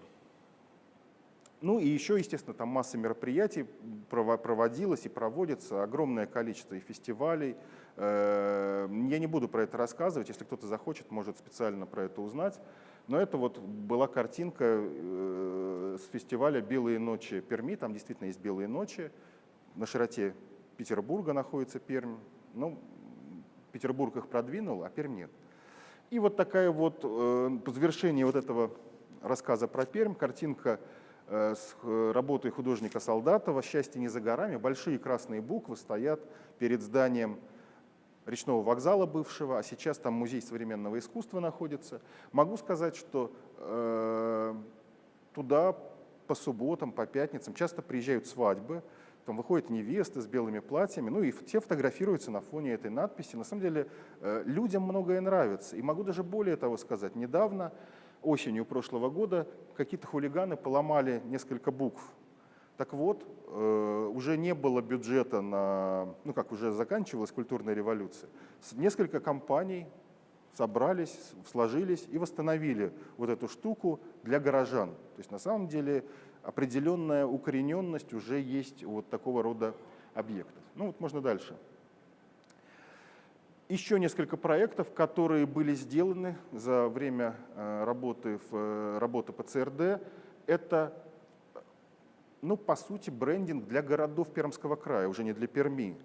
Ну и еще, естественно, там масса мероприятий проводилось и проводится, огромное количество и фестивалей. Э, я не буду про это рассказывать, если кто-то захочет, может специально про это узнать. Но это вот была картинка э, с фестиваля «Белые ночи Перми», там действительно есть «Белые ночи», на широте Петербурга находится Пермь. Ну, Петербург их продвинул, а Пермь нет. И вот такая вот, э, по завершении вот этого рассказа про Пермь, картинка э, с работой художника Солдатова «Счастье не за горами». Большие красные буквы стоят перед зданием речного вокзала бывшего, а сейчас там музей современного искусства находится. Могу сказать, что э, туда по субботам, по пятницам часто приезжают свадьбы, там выходят невесты с белыми платьями, ну и все фотографируются на фоне этой надписи. На самом деле э, людям многое нравится. И могу даже более того сказать, недавно, осенью прошлого года, какие-то хулиганы поломали несколько букв. Так вот, э, уже не было бюджета на, ну как уже заканчивалась культурная революция. Несколько компаний собрались, сложились и восстановили вот эту штуку для горожан. То есть на самом деле определенная укорененность уже есть вот такого рода объектов. Ну вот можно дальше. Еще несколько проектов, которые были сделаны за время э, работы, в, э, работы по ЦРД. Это, ну, по сути, брендинг для городов Пермского края, уже не для Перми.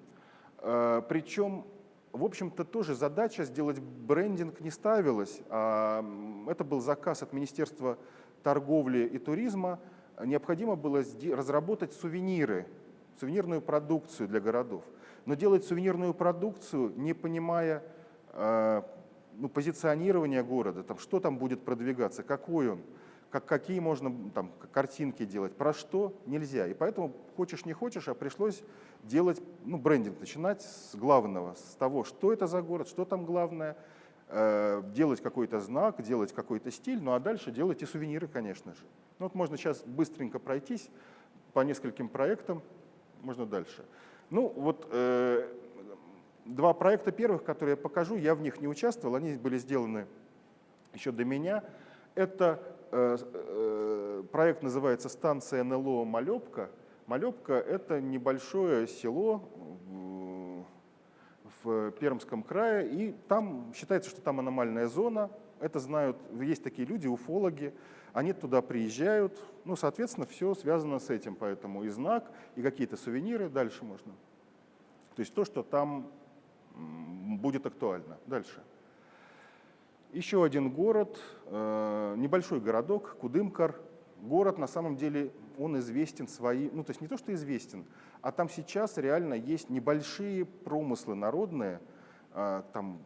Э, Причем, в общем-то, тоже задача сделать брендинг не ставилась. А это был заказ от Министерства торговли и туризма – необходимо было разработать сувениры, сувенирную продукцию для городов. Но делать сувенирную продукцию, не понимая э, ну, позиционирования города, там, что там будет продвигаться, какой он, как, какие можно там, картинки делать, про что нельзя. И поэтому, хочешь не хочешь, а пришлось делать ну, брендинг, начинать с главного, с того, что это за город, что там главное, э, делать какой-то знак, делать какой-то стиль, ну а дальше делать и сувениры, конечно же. Ну, вот можно сейчас быстренько пройтись по нескольким проектам, можно дальше. Ну, вот э, два проекта первых, которые я покажу, я в них не участвовал, они были сделаны еще до меня. Это проект называется «Станция НЛО Малепка». Малепка – это небольшое село в Пермском крае, и там считается, что там аномальная зона. Это знают, есть такие люди, уфологи, они туда приезжают, ну, соответственно, все связано с этим, поэтому и знак, и какие-то сувениры, дальше можно. То есть то, что там будет актуально. Дальше. Еще один город, э, небольшой городок, Кудымкар. Город на самом деле он известен свои, ну то есть не то, что известен, а там сейчас реально есть небольшие промыслы народные, а, там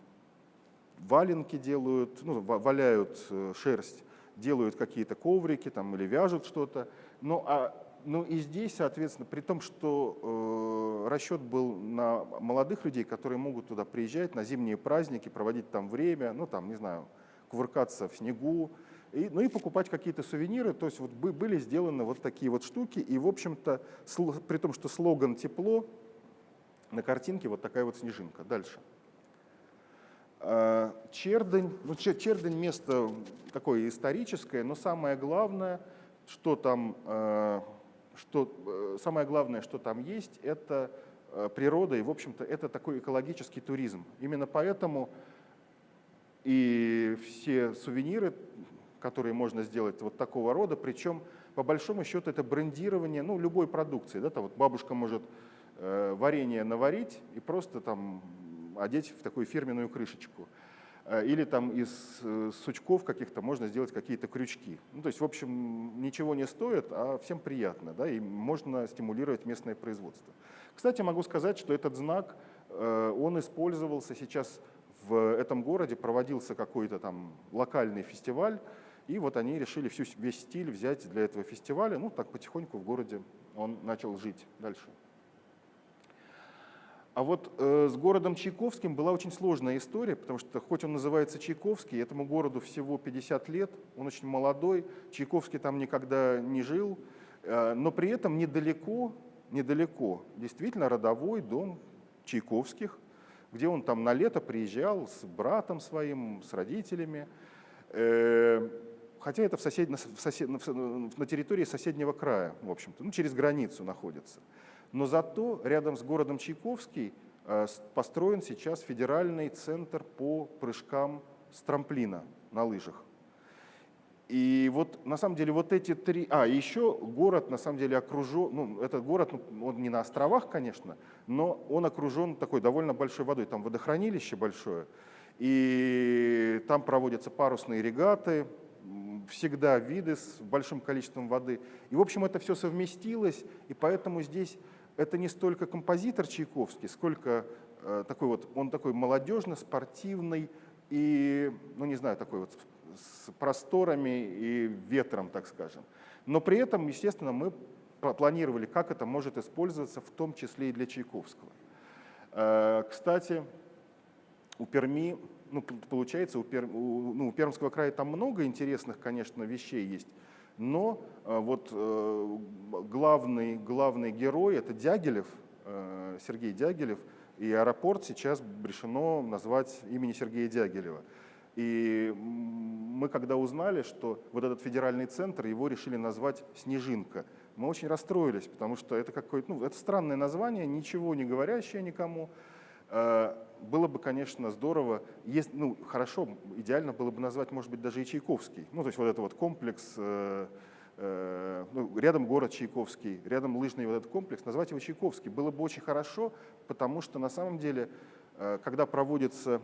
валенки делают, ну, валяют э, шерсть, делают какие-то коврики там, или вяжут что-то. Ну, а, ну и здесь, соответственно, при том, что э, расчет был на молодых людей, которые могут туда приезжать на зимние праздники, проводить там время, ну там, не знаю, кувыркаться в снегу, и, ну и покупать какие-то сувениры. То есть вот были сделаны вот такие вот штуки. И, в общем-то, при том, что слоган «тепло», на картинке вот такая вот снежинка. Дальше. А, Чердень, ну, Чердень место такое историческое, но самое главное, что там, а, что, э, самое главное, что там есть, это э, природа, и, в общем-то, это такой экологический туризм. Именно поэтому и все сувениры, которые можно сделать вот такого рода, причем, по большому счету, это брендирование ну, любой продукции. Да? Там вот бабушка может э, варенье наварить и просто там одеть в такую фирменную крышечку. Э, или там из э, сучков каких-то можно сделать какие-то крючки. Ну, то есть, в общем, ничего не стоит, а всем приятно, да, и можно стимулировать местное производство. Кстати, могу сказать, что этот знак, э, он использовался сейчас в этом городе, проводился какой-то там локальный фестиваль, и вот они решили всю, весь стиль взять для этого фестиваля. Ну, так потихоньку в городе он начал жить дальше. А вот э, с городом Чайковским была очень сложная история, потому что хоть он называется Чайковский, этому городу всего 50 лет, он очень молодой, Чайковский там никогда не жил, э, но при этом недалеко, недалеко действительно родовой дом Чайковских, где он там на лето приезжал с братом своим, с родителями, э, хотя это в сосед, в сосед, на территории соседнего края, в общем-то, ну, через границу находится. Но зато рядом с городом Чайковский э, построен сейчас федеральный центр по прыжкам с трамплина на лыжах. И вот на самом деле вот эти три... А, еще город на самом деле окружен... Ну, этот город, ну, он не на островах, конечно, но он окружен такой довольно большой водой. Там водохранилище большое, и там проводятся парусные регаты, всегда виды с большим количеством воды. И, в общем, это все совместилось, и поэтому здесь это не столько композитор Чайковский, сколько э, такой вот, он такой молодежно-спортивный и, ну не знаю, такой вот с просторами и ветром, так скажем. Но при этом, естественно, мы планировали, как это может использоваться, в том числе и для Чайковского. Э, кстати, у Перми, ну, получается, у, Пер, у, ну, у Пермского края там много интересных, конечно, вещей есть, но э, вот э, главный, главный герой — это Дягилев, э, Сергей Дягилев, и аэропорт сейчас решено назвать имени Сергея Дягилева. И мы когда узнали, что вот этот федеральный центр, его решили назвать «Снежинка», мы очень расстроились, потому что это какое-то, ну, это странное название, ничего не говорящее никому. Было бы, конечно, здорово, есть, ну, хорошо, идеально было бы назвать, может быть, даже и Чайковский. Ну, то есть вот это вот комплекс, э, э, ну, рядом город Чайковский, рядом лыжный вот этот комплекс, назвать его Чайковский. Было бы очень хорошо, потому что на самом деле, э, когда проводится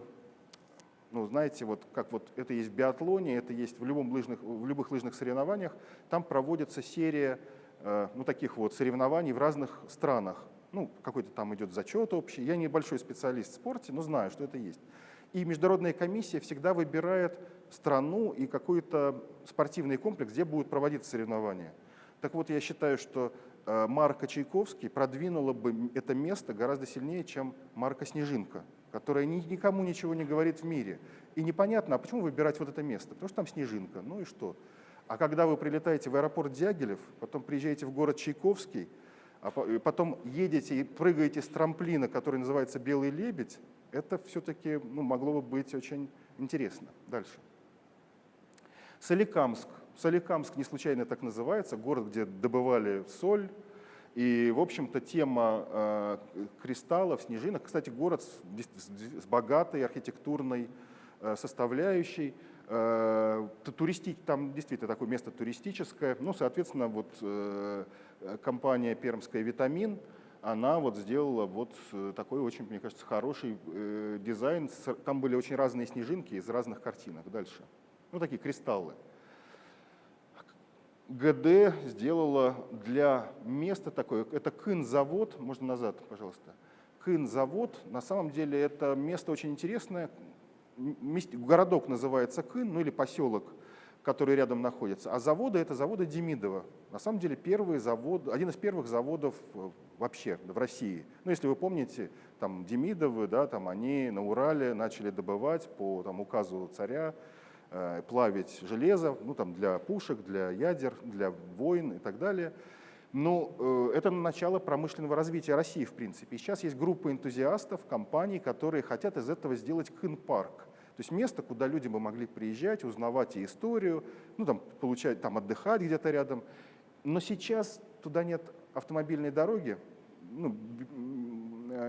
ну, знаете, вот как вот это есть в биатлоне, это есть в, любом лыжных, в любых лыжных соревнованиях, там проводится серия э, ну, таких вот соревнований в разных странах ну, какой-то там идет зачет общий. Я небольшой специалист в спорте, но знаю, что это есть. И международная комиссия всегда выбирает страну и какой-то спортивный комплекс, где будут проводиться соревнования. Так вот, я считаю, что э, Марка Чайковский продвинула бы это место гораздо сильнее, чем Марка Снежинка, которая никому ничего не говорит в мире. И непонятно, а почему выбирать вот это место? Потому что там Снежинка, ну и что? А когда вы прилетаете в аэропорт Дягилев, потом приезжаете в город Чайковский, а потом едете и прыгаете с трамплина, который называется «Белый лебедь», это все-таки ну, могло бы быть очень интересно. Дальше. Соликамск. Соликамск не случайно так называется, город, где добывали соль. И, в общем-то, тема э, кристаллов, снежинок. Кстати, город с, с богатой архитектурной э, составляющей. Э, туристи, там действительно такое место туристическое. Ну, соответственно, вот э, компания пермская «Витамин», она вот сделала вот э, такой очень, мне кажется, хороший дизайн. Там были очень разные снежинки из разных картинок. Дальше. Ну, такие кристаллы. ГД сделала для места такое, это Кын-завод, можно назад, пожалуйста. Кын-завод, на самом деле это место очень интересное, городок называется Кын, ну или поселок, который рядом находится, а заводы это заводы Демидова. На самом деле первый завод, один из первых заводов э, вообще в России. Ну, если вы помните, там Демидовы, да, там они на Урале начали добывать по там, указу царя, э, плавить железо, ну, там, для пушек, для ядер, для войн и так далее. Но э, это начало промышленного развития России, в принципе. И сейчас есть группа энтузиастов, компаний, которые хотят из этого сделать кын-парк. То есть место, куда люди бы могли приезжать, узнавать и историю, ну, там, получать, там, отдыхать где-то рядом. Но сейчас туда нет автомобильной дороги, ну,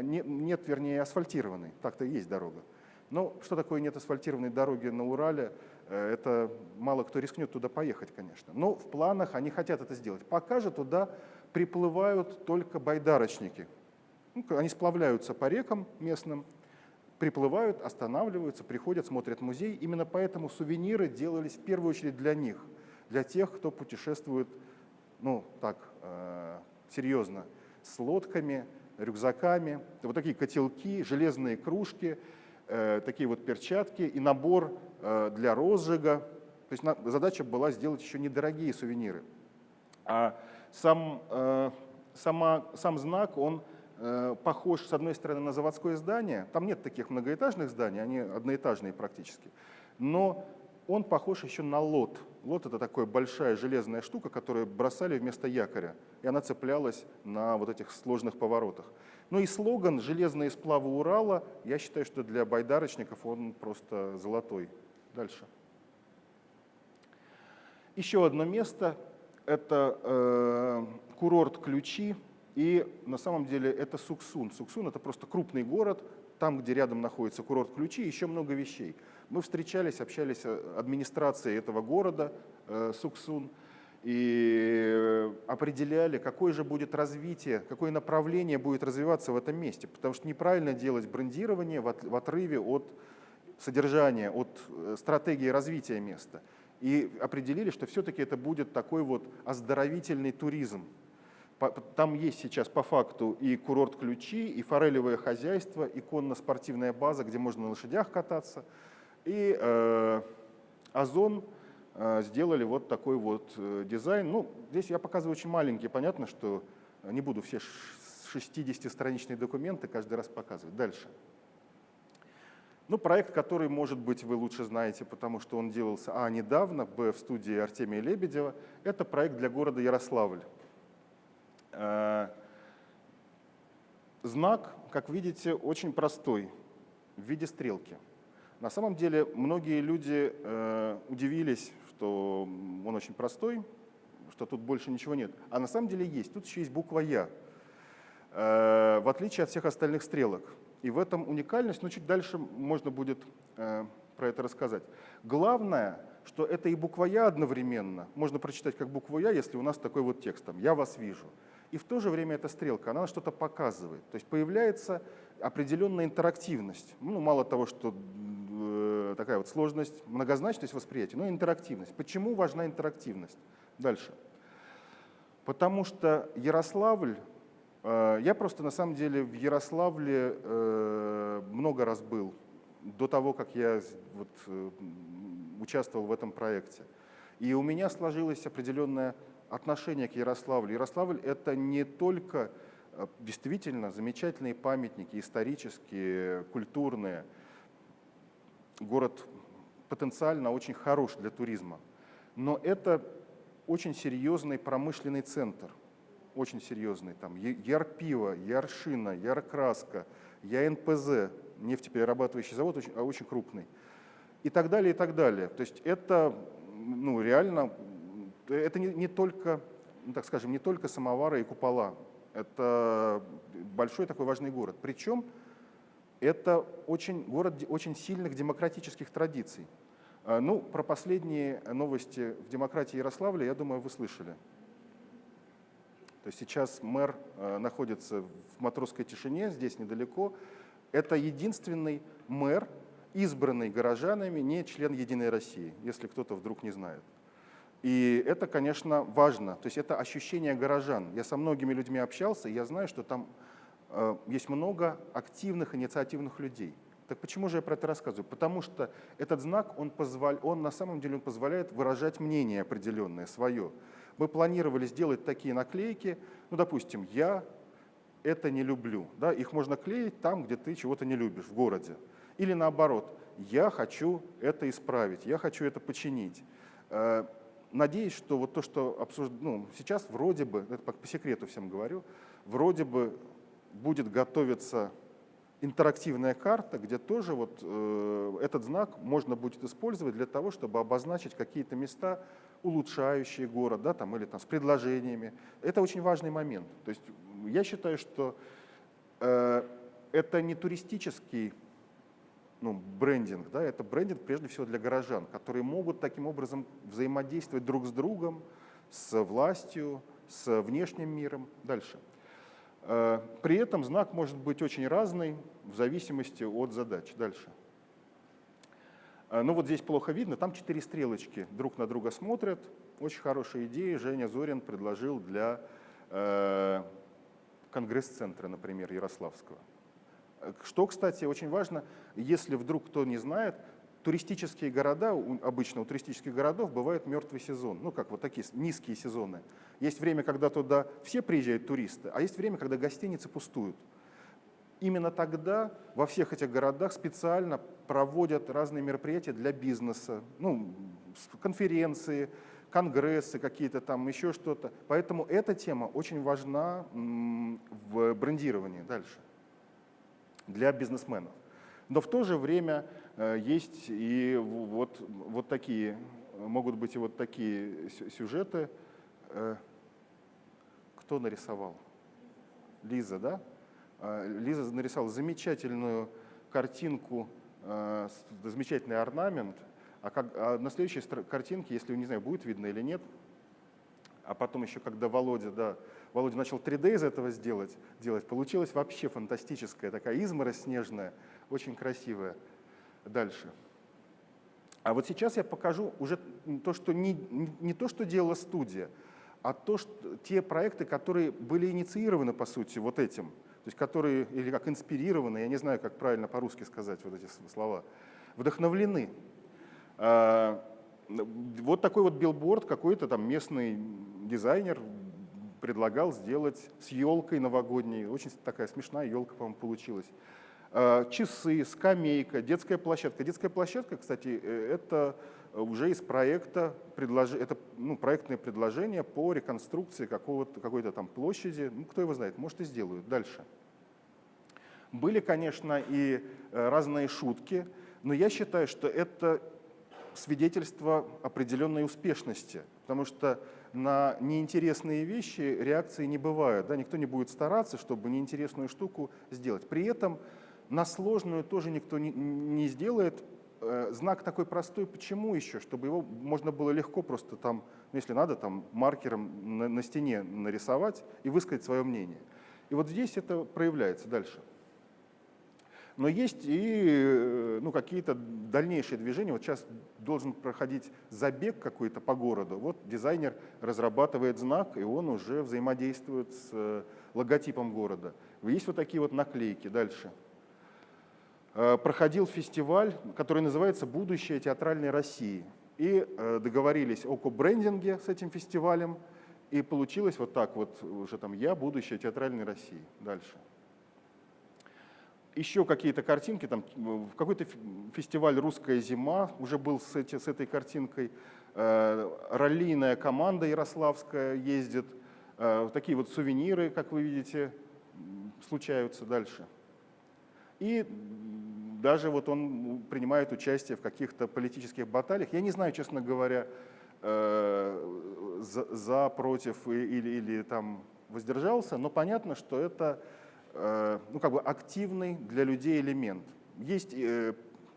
нет, нет, вернее, асфальтированной, так-то есть дорога. Но что такое нет асфальтированной дороги на Урале, э, это мало кто рискнет туда поехать, конечно. Но в планах они хотят это сделать. Пока же туда приплывают только байдарочники. Ну, они сплавляются по рекам местным, приплывают, останавливаются, приходят, смотрят музей. Именно поэтому сувениры делались в первую очередь для них, для тех, кто путешествует, ну так, э, серьезно, с лодками, рюкзаками, вот такие котелки, железные кружки, э, такие вот перчатки и набор э, для розжига. То есть на, задача была сделать еще недорогие сувениры. А сам, э, сама, сам знак, он похож, с одной стороны, на заводское здание. Там нет таких многоэтажных зданий, они одноэтажные практически. Но он похож еще на лот. Лот — это такая большая железная штука, которую бросали вместо якоря, и она цеплялась на вот этих сложных поворотах. Ну и слоган «Железные сплавы Урала», я считаю, что для байдарочников он просто золотой. Дальше. Еще одно место — это э, курорт Ключи, и на самом деле это Суксун. Суксун — это просто крупный город, там, где рядом находится курорт Ключи, еще много вещей. Мы встречались, общались с администрацией этого города, э, Суксун, и э, определяли, какое же будет развитие, какое направление будет развиваться в этом месте. Потому что неправильно делать брендирование в отрыве от содержания, от э, стратегии развития места. И определили, что все-таки это будет такой вот оздоровительный туризм. Там есть сейчас по факту и курорт ключи, и форелевое хозяйство, и конно-спортивная база, где можно на лошадях кататься. И э, Озон э, сделали вот такой вот э, дизайн. Ну, здесь я показываю очень маленький, понятно, что не буду все 60-страничные документы каждый раз показывать. Дальше. Ну, проект, который, может быть, вы лучше знаете, потому что он делался, а, недавно, б, в студии Артемия Лебедева, это проект для города Ярославль. Э, знак, как видите, очень простой, в виде стрелки. На самом деле многие люди э, удивились, что он очень простой, что тут больше ничего нет. А на самом деле есть. Тут еще есть буква «Я», э, в отличие от всех остальных стрелок. И в этом уникальность, но чуть дальше можно будет про это рассказать. Главное, что это и буква «Я» одновременно. Можно прочитать как букву «Я», если у нас такой вот текст, там, «Я вас вижу» и в то же время эта стрелка, она что-то показывает. То есть появляется определенная интерактивность. Ну, мало того, что э, такая вот сложность, многозначность восприятия, но интерактивность. Почему важна интерактивность? Дальше. Потому что Ярославль, э, я просто на самом деле в Ярославле э, много раз был, до того, как я вот, участвовал в этом проекте. И у меня сложилась определенная отношение к Ярославлю. Ярославль — это не только э, действительно замечательные памятники, исторические, культурные. Город потенциально очень хорош для туризма. Но это очень серьезный промышленный центр, очень серьезный. Там Ярпиво, Яршина, Яркраска, ЯНПЗ, нефтеперерабатывающий завод, очень, а очень крупный. И так далее, и так далее. То есть это ну, реально это не, не только, ну, так скажем, не только самовары и купола. Это большой такой важный город. Причем это очень, город очень сильных демократических традиций. А, ну, про последние новости в демократии Ярославля, я думаю, вы слышали. То есть сейчас мэр э, находится в матросской тишине, здесь недалеко. Это единственный мэр, избранный горожанами, не член «Единой России», если кто-то вдруг не знает. И это, конечно, важно. То есть это ощущение горожан. Я со многими людьми общался, и я знаю, что там э, есть много активных, инициативных людей. Так почему же я про это рассказываю? Потому что этот знак, он, позволь, он на самом деле он позволяет выражать мнение определенное, свое. Мы планировали сделать такие наклейки, ну, допустим, «я это не люблю». Да? Их можно клеить там, где ты чего-то не любишь, в городе. Или наоборот, «я хочу это исправить», «я хочу это починить». Надеюсь, что вот то, что обсуж... ну, сейчас вроде бы, это по, по секрету всем говорю, вроде бы будет готовиться интерактивная карта, где тоже вот э, этот знак можно будет использовать для того, чтобы обозначить какие-то места, улучшающие город, да, там, или там, с предложениями. Это очень важный момент. То есть я считаю, что э, это не туристический ну, брендинг, да, это брендинг прежде всего для горожан, которые могут таким образом взаимодействовать друг с другом, с властью, с внешним миром. Дальше. Э, при этом знак может быть очень разный в зависимости от задач. Дальше. Э, ну вот здесь плохо видно, там четыре стрелочки друг на друга смотрят. Очень хорошая идея Женя Зорин предложил для э, Конгресс-центра, например, Ярославского. Что, кстати, очень важно, если вдруг кто не знает, туристические города, обычно у туристических городов бывает мертвый сезон, ну как вот такие низкие сезоны. Есть время, когда туда все приезжают туристы, а есть время, когда гостиницы пустуют. Именно тогда во всех этих городах специально проводят разные мероприятия для бизнеса, ну, конференции, конгрессы какие-то там, еще что-то. Поэтому эта тема очень важна в брендировании дальше для бизнесменов. Но в то же время э, есть и вот, вот такие, могут быть и вот такие сюжеты. Э, кто нарисовал? Лиза, да? Э, Лиза нарисовала замечательную картинку, замечательный орнамент, а, как, а на следующей картинке, если, не знаю, будет видно или нет, а потом еще, когда Володя, да, Володя начал 3D из этого сделать, делать, получилась вообще фантастическая такая изморозь снежная, очень красивая. Дальше. А вот сейчас я покажу уже то, что не, не то, что делала студия, а то, что, те проекты, которые были инициированы, по сути, вот этим, то есть которые, или как инспирированы, я не знаю, как правильно по-русски сказать вот эти слова, вдохновлены. А, вот такой вот билборд какой-то там местный дизайнер предлагал сделать с елкой новогодней. Очень такая смешная елка, по-моему, получилась. А, часы, скамейка, детская площадка. Детская площадка, кстати, э, это уже из проекта, это ну, проектное предложение по реконструкции какой-то там площади. Ну, кто его знает, может и сделают. Дальше. Были, конечно, и э, разные шутки, но я считаю, что это свидетельство определенной успешности, потому что на неинтересные вещи реакции не бывает. Да? Никто не будет стараться, чтобы неинтересную штуку сделать. При этом на сложную тоже никто не, не сделает. Э, знак такой простой, почему еще? Чтобы его можно было легко просто там, ну, если надо, там маркером на, на стене нарисовать и высказать свое мнение. И вот здесь это проявляется дальше. Но есть и э, ну, какие-то дальнейшие движения. Вот сейчас должен проходить забег какой-то по городу. Вот дизайнер разрабатывает знак, и он уже взаимодействует с э, логотипом города. Есть вот такие вот наклейки. Дальше. Э, проходил фестиваль, который называется «Будущее театральной России». И договорились о кобрендинге с этим фестивалем, и получилось вот так вот, уже там «Я, будущее театральной России». Дальше еще какие-то картинки, там в какой-то фестиваль «Русская зима» уже был с, эти, с этой картинкой, э, раллийная команда ярославская ездит, э, такие вот сувениры, как вы видите, случаются дальше. И даже вот он принимает участие в каких-то политических баталиях. Я не знаю, честно говоря, э, за, за против или, или там воздержался, но понятно, что это ну, как бы активный для людей элемент. Есть э,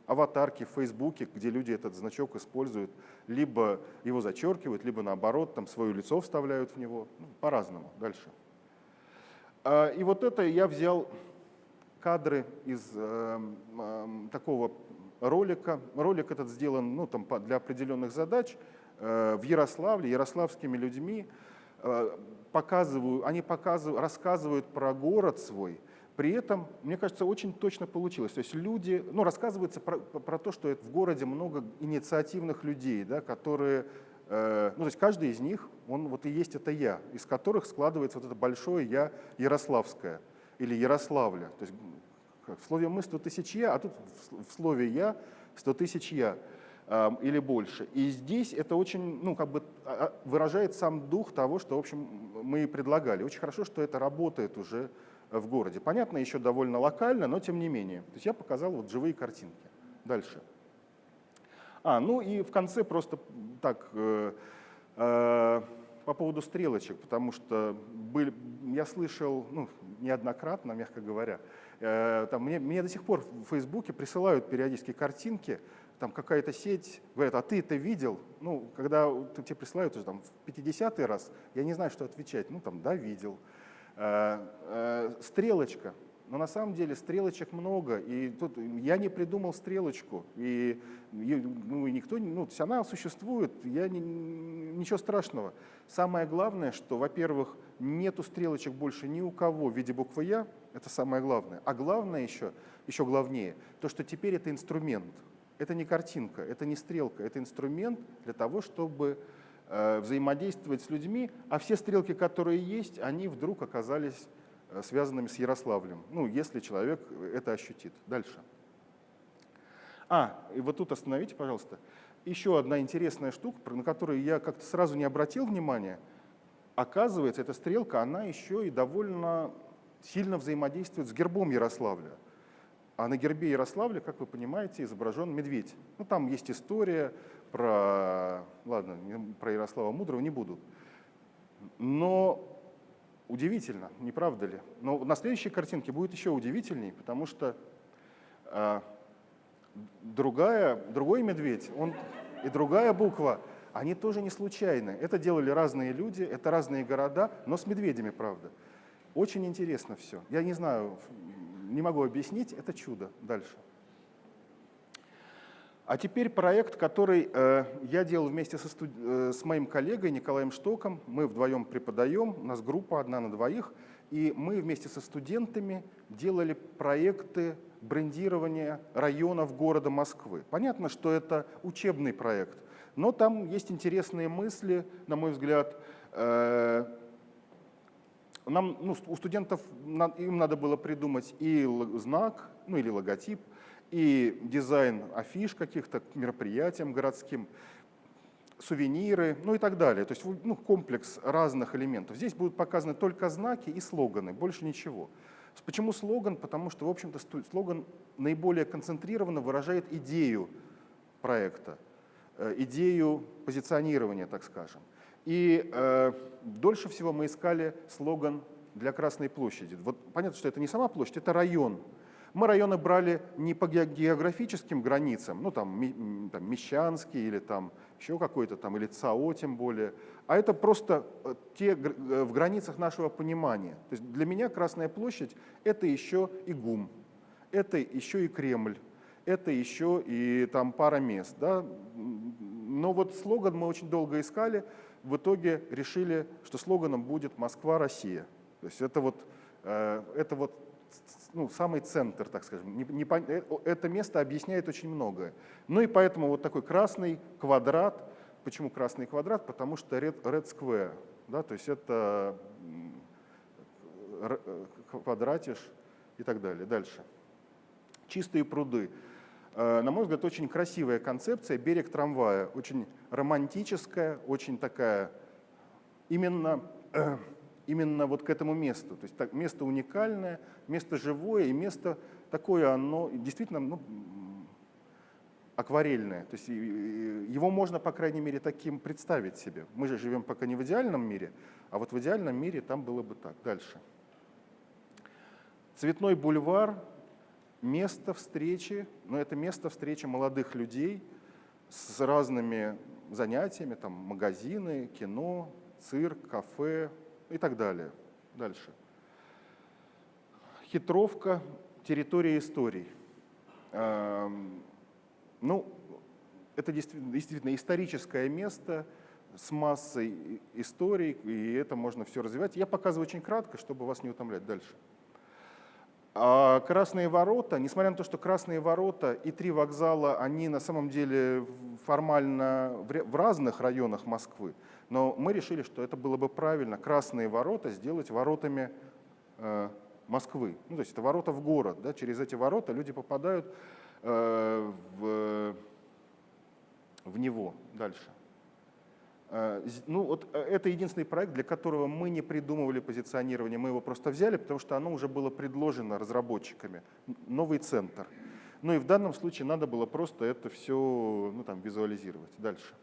аватарки в Фейсбуке, где люди этот значок используют, либо его зачеркивают, либо наоборот, там свое лицо вставляют в него, ну, по-разному. Дальше. А, и вот это я взял кадры из э, э, такого ролика. Ролик этот сделан ну, там, для определенных задач. э, в Ярославле, ярославскими людьми, показывают, они показывают, рассказывают про город свой, при этом, мне кажется, очень точно получилось. То есть люди, ну, рассказывается про, про то, что в городе много инициативных людей, да, которые, э, ну, то есть каждый из них, он вот и есть это я, из которых складывается вот это большое я ярославское или Ярославля. То есть в слове «мы» 100 тысяч «я», а тут в слове «я» 100 тысяч «я» или больше. И здесь это очень, ну, как бы а, а, выражает сам дух того, что, в общем, мы и предлагали. Очень хорошо, что это работает уже в городе. Понятно, еще довольно локально, но тем не менее. То есть я показал вот живые картинки. Дальше. А, ну и в конце просто так, э, э, по поводу стрелочек, потому что были, я слышал ну, неоднократно, мягко говоря, э, там, мне, мне до сих пор в Фейсбуке присылают периодически картинки, там какая-то сеть, говорят, а ты это видел? Ну, когда тебе присылают уже там в 50-й раз, я не знаю, что отвечать. Ну, там, да, видел. Э, э, стрелочка. Но на самом деле стрелочек много, и тут я не придумал стрелочку, и, ну, никто, ну, она существует, я не, ничего страшного. Самое главное, что, во-первых, нету стрелочек больше ни у кого в виде буквы «Я», это самое главное. А главное еще, еще главнее, то, что теперь это инструмент. Это не картинка, это не стрелка, это инструмент для того, чтобы Э, взаимодействовать с людьми, а все стрелки, которые есть, они вдруг оказались э, связанными с Ярославлем, ну, если человек это ощутит. Дальше. А, и вот тут остановите, пожалуйста. Еще одна интересная штука, на которую я как-то сразу не обратил внимания. Оказывается, эта стрелка, она еще и довольно сильно взаимодействует с гербом Ярославля. А на гербе Ярославля, как вы понимаете, изображен медведь. Ну, там есть история про, ладно, про Ярослава Мудрого не буду. Но удивительно, не правда ли? Но на следующей картинке будет еще удивительней, потому что э, другая, другой медведь, он и другая буква, они тоже не случайны. Это делали разные люди, это разные города, но с медведями, правда. Очень интересно все. Я не знаю, не могу объяснить, это чудо. Дальше. А теперь проект, который э, я делал вместе со студ... э, с моим коллегой Николаем Штоком. Мы вдвоем преподаем, у нас группа одна на двоих, и мы вместе со студентами делали проекты брендирования районов города Москвы. Понятно, что это учебный проект, но там есть интересные мысли, на мой взгляд. Э, нам, ну, у студентов им надо было придумать и знак, ну или логотип, и дизайн афиш каких-то к мероприятиям городским, сувениры, ну и так далее. То есть ну, комплекс разных элементов. Здесь будут показаны только знаки и слоганы, больше ничего. Почему слоган? Потому что, в общем-то, слоган наиболее концентрированно выражает идею проекта, э, идею позиционирования, так скажем. И э, дольше всего мы искали слоган для Красной площади. Вот понятно, что это не сама площадь, это район. Мы районы брали не по географическим границам, ну там, там Мещанский или там еще какой-то там, или ЦАО тем более, а это просто э, те э, в границах нашего понимания. То есть для меня Красная площадь — это еще и ГУМ, это еще и Кремль, это еще и там пара мест. Да? Но вот слоган мы очень долго искали, в итоге решили, что слоганом будет «Москва-Россия». То есть это вот, э, это вот ну, самый центр, так скажем. Э, это место объясняет очень многое. Ну и поэтому вот такой красный квадрат. Почему красный квадрат? Потому что red, red square. Да, то есть это э, квадратиш и так далее. Дальше. Чистые пруды. На мой взгляд, очень красивая концепция, берег трамвая, очень романтическая, очень такая именно именно вот к этому месту. То есть так, место уникальное, место живое и место такое, оно действительно ну, акварельное. То есть его можно, по крайней мере, таким представить себе. Мы же живем пока не в идеальном мире, а вот в идеальном мире там было бы так. Дальше. Цветной бульвар – место встречи, но это место встречи молодых людей с разными занятиями, там магазины, кино, цирк, кафе, и так далее. Дальше. Хитровка, территория историй. Эм, ну, это действительно историческое место с массой историй, и это можно все развивать. Я показываю очень кратко, чтобы вас не утомлять дальше. А Красные ворота, несмотря на то, что Красные ворота и три вокзала, они на самом деле формально в разных районах Москвы, но мы решили, что это было бы правильно Красные ворота сделать воротами э, Москвы. Ну, то есть это ворота в город. Да? Через эти ворота люди попадают э, в, в него дальше. Э, ну, вот э, это единственный проект, для которого мы не придумывали позиционирование, мы его просто взяли, потому что оно уже было предложено разработчиками. Новый центр. Ну и в данном случае надо было просто это все ну, там, визуализировать. Дальше.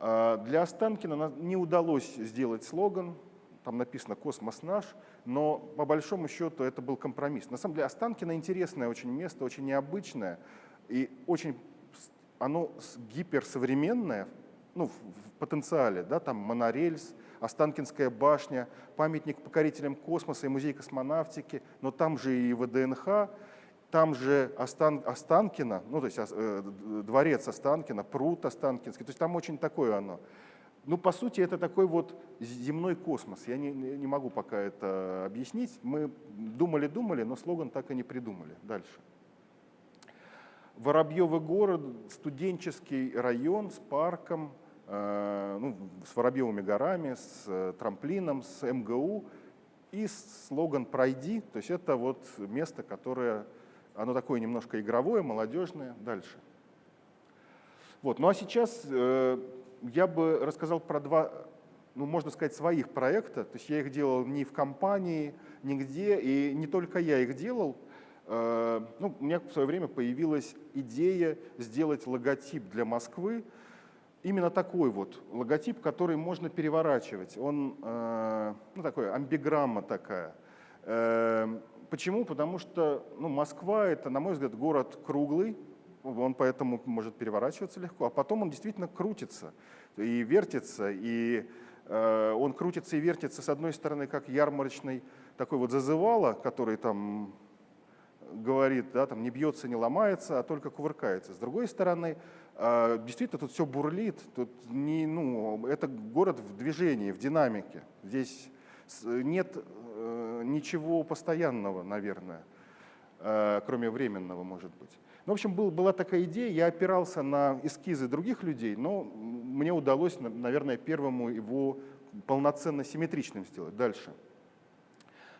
А, для Останкина не удалось сделать слоган, там написано «Космос наш», но по большому счету это был компромисс. На самом деле Останкино интересное очень место, очень необычное, и очень оно гиперсовременное, ну, в потенциале, да, там монорельс, Останкинская башня, памятник покорителям космоса и музей космонавтики, но там же и ВДНХ, там же Остан, Останкино, ну то есть э, дворец Останкино, пруд Останкинский, то есть там очень такое оно. Ну, по сути, это такой вот земной космос. Я не, не могу пока это объяснить. Мы думали-думали, но слоган так и не придумали. Дальше. Воробьевый город, студенческий район с парком, Э, ну, с Воробьевыми горами, с э, трамплином, с МГУ и слоган «Пройди», то есть это вот место, которое, оно такое немножко игровое, молодежное. Дальше. Вот. Ну а сейчас э, я бы рассказал про два, ну можно сказать, своих проекта, то есть я их делал не в компании, нигде, и не только я их делал, ну, у меня в свое время появилась идея сделать логотип для Москвы, именно такой вот логотип, который можно переворачивать. Он, э, ну, такой, амбиграмма такая. Э, почему? Потому что ну, Москва — это, на мой взгляд, город круглый, он поэтому может переворачиваться легко, а потом он действительно крутится и вертится, и э, он крутится и вертится, с одной стороны, как ярмарочный такой вот зазывало, который там говорит, да, там не бьется, не ломается, а только кувыркается. С другой стороны, а, действительно, тут все бурлит, тут не, ну, это город в движении, в динамике. Здесь нет э, ничего постоянного, наверное, э, кроме временного, может быть. Ну, в общем, был, была такая идея, я опирался на эскизы других людей, но мне удалось, наверное, первому его полноценно симметричным сделать. Дальше.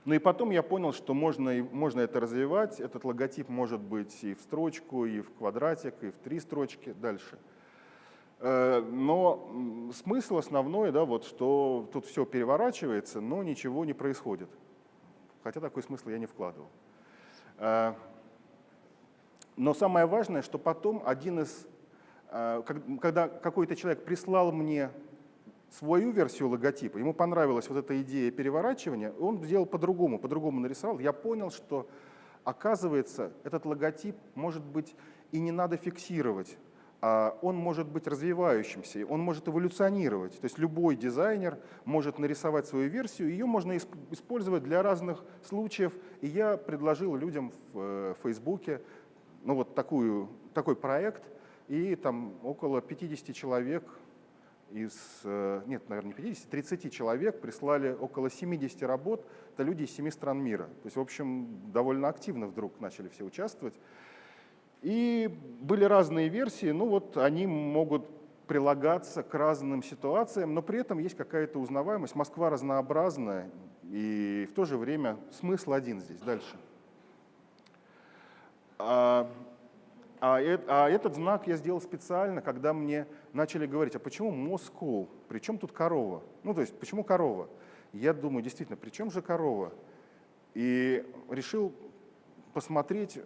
Ну и потом я понял, что можно, можно это развивать. Этот логотип может быть и в строчку, и в квадратик, и в три строчки дальше. Э, но смысл основной, да, вот, что тут все переворачивается, но ничего не происходит. Хотя такой смысл я не вкладывал. Э, но самое важное, что потом один из, э, когда какой-то человек прислал мне свою версию логотипа, ему понравилась вот эта идея переворачивания, он сделал по-другому, по-другому нарисовал. Я понял, что оказывается, этот логотип может быть и не надо фиксировать, а он может быть развивающимся, он может эволюционировать. То есть любой дизайнер может нарисовать свою версию, ее можно использовать для разных случаев. И я предложил людям в э, Фейсбуке ну, вот такую, такой проект, и там около 50 человек из, э, нет, наверное, не 50, 30 человек прислали около 70 работ. Это люди из семи стран мира. То есть, в общем, довольно активно вдруг начали все участвовать. И были разные версии, ну вот они могут прилагаться к разным ситуациям, но при этом есть какая-то узнаваемость. Москва разнообразная, и в то же время смысл один здесь. Дальше. А а, этот знак я сделал специально, когда мне начали говорить, а почему Москву? При чем тут корова? Ну, то есть, почему корова? Я думаю, действительно, при чем же корова? И решил посмотреть,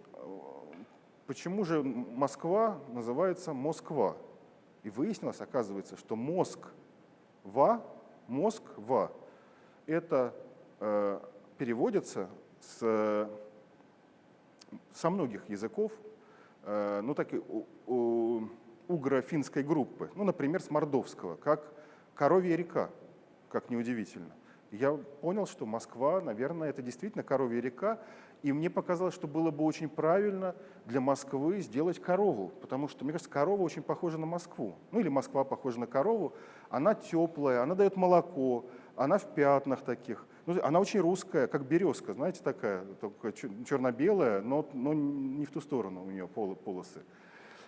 почему же Москва называется Москва. И выяснилось, оказывается, что Москва, Москва, это э, переводится с, со многих языков, ну, так угро-финской группы, ну, например, с мордовского, как коровья река, как неудивительно. я понял, что Москва, наверное, это действительно коровья река, и мне показалось, что было бы очень правильно для Москвы сделать корову, потому что, мне кажется, корова очень похожа на Москву. Ну или Москва похожа на корову. Она теплая, она дает молоко, она в пятнах таких. Ну, она очень русская, как березка, знаете, такая, только черно-белая, но, но не в ту сторону у нее полосы.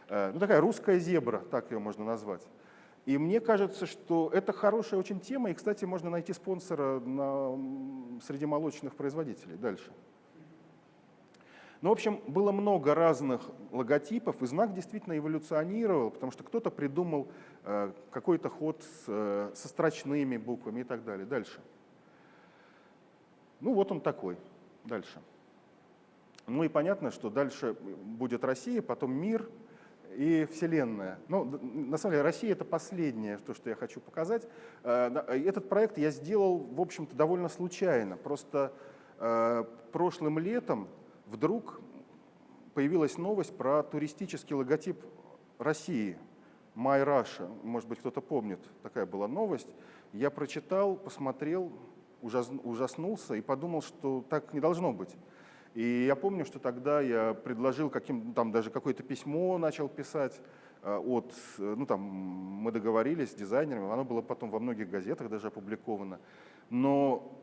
Э, ну, такая русская зебра, так ее можно назвать. И мне кажется, что это хорошая очень тема, и, кстати, можно найти спонсора на, среди молочных производителей дальше. Ну, в общем, было много разных логотипов, и знак действительно эволюционировал, потому что кто-то придумал э, какой-то ход с, э, со строчными буквами и так далее. Дальше. Ну, вот он такой. Дальше. Ну и понятно, что дальше будет Россия, потом мир, и Вселенная. Ну, на самом деле, Россия — это последнее, то, что я хочу показать. Э, этот проект я сделал, в общем-то, довольно случайно. Просто прошлым летом вдруг появилась новость про туристический логотип России, My Russia. Может быть, кто-то помнит, такая была новость. Я прочитал, посмотрел, ужаснулся и подумал, что так не должно быть. И я помню, что тогда я предложил каким, там даже какое-то письмо начал писать э, от, э, ну там мы договорились с дизайнерами, оно было потом во многих газетах даже опубликовано. Но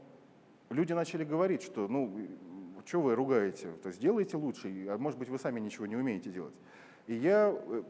люди начали говорить, что ну что вы ругаете, то есть делайте лучше, а может быть вы сами ничего не умеете делать. И я э,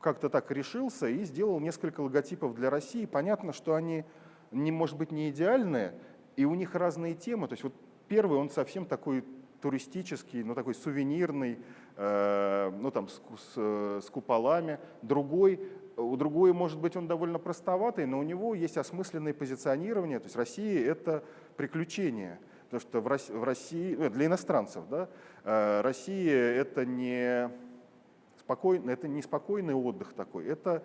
как-то так решился и сделал несколько логотипов для России. Понятно, что они, не, может быть, не идеальные, и у них разные темы. То есть вот первый, он совсем такой туристический, ну такой сувенирный, э, ну там с, с, с куполами. Другой, у другой, может быть, он довольно простоватый, но у него есть осмысленное позиционирование. То есть Россия — это приключение. Потому что в России, ну, для иностранцев, да, э, Россия — это не, спокойный, это не спокойный отдых такой, это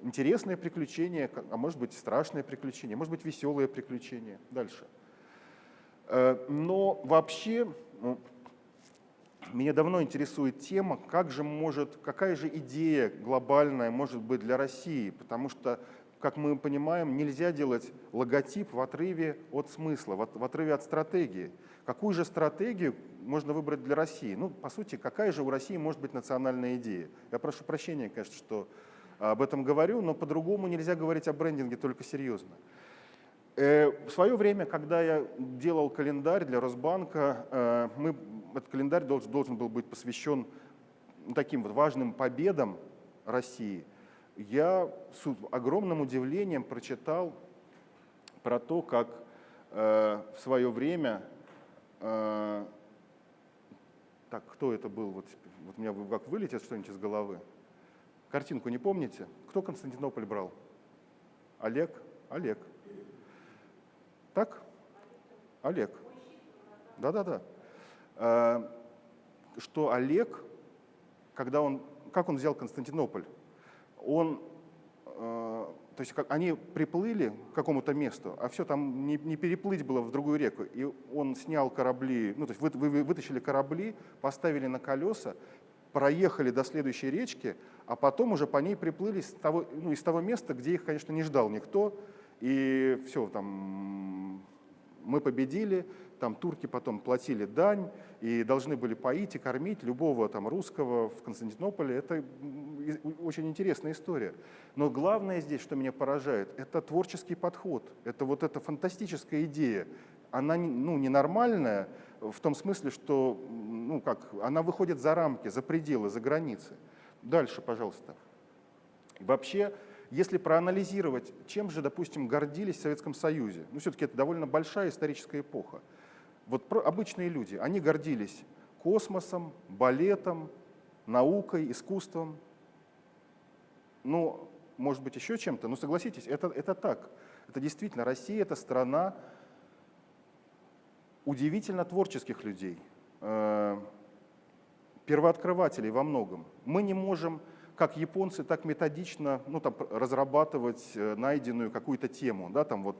интересное приключение, а может быть страшное приключение, может быть веселое приключение. Дальше. Э, но вообще ну, меня давно интересует тема, как же может, какая же идея глобальная может быть для России, потому что, как мы понимаем, нельзя делать логотип в отрыве от смысла, в отрыве от стратегии. Какую же стратегию можно выбрать для России? Ну, по сути, какая же у России может быть национальная идея? Я прошу прощения, конечно, что об этом говорю, но по-другому нельзя говорить о брендинге только серьезно. Э, в свое время, когда я делал календарь для Росбанка, э, мы, этот календарь должен, должен был быть посвящен таким вот важным победам России. Я с огромным удивлением прочитал про то, как э, в свое время, так, кто это был, вот, вот у меня как вылетит что-нибудь из головы. Картинку не помните? Кто Константинополь брал? Олег? Олег. Так? Олег. Да-да-да. Э, что Олег, когда он, как он взял Константинополь, он, э, то есть как, они приплыли к какому-то месту, а все там не, не переплыть было в другую реку, и он снял корабли, ну то есть вы, вы вытащили корабли, поставили на колеса, проехали до следующей речки, а потом уже по ней приплыли с того, ну, из того места, где их, конечно, не ждал никто, и все, там мы победили, там турки потом платили дань и должны были поить и кормить любого там русского в Константинополе. Это очень интересная история. Но главное здесь, что меня поражает, это творческий подход, это вот эта фантастическая идея. Она ну, ненормальная в том смысле, что ну, как, она выходит за рамки, за пределы, за границы. Дальше, пожалуйста. Вообще, если проанализировать, чем же, допустим, гордились в Советском Союзе, ну все-таки это довольно большая историческая эпоха. Вот обычные люди, они гордились космосом, балетом, наукой, искусством, ну, может быть, еще чем-то, но согласитесь, это, это так. Это действительно, Россия — это страна удивительно творческих людей, э, первооткрывателей во многом. Мы не можем как японцы, так методично ну, там, разрабатывать э, найденную какую-то тему, да, там вот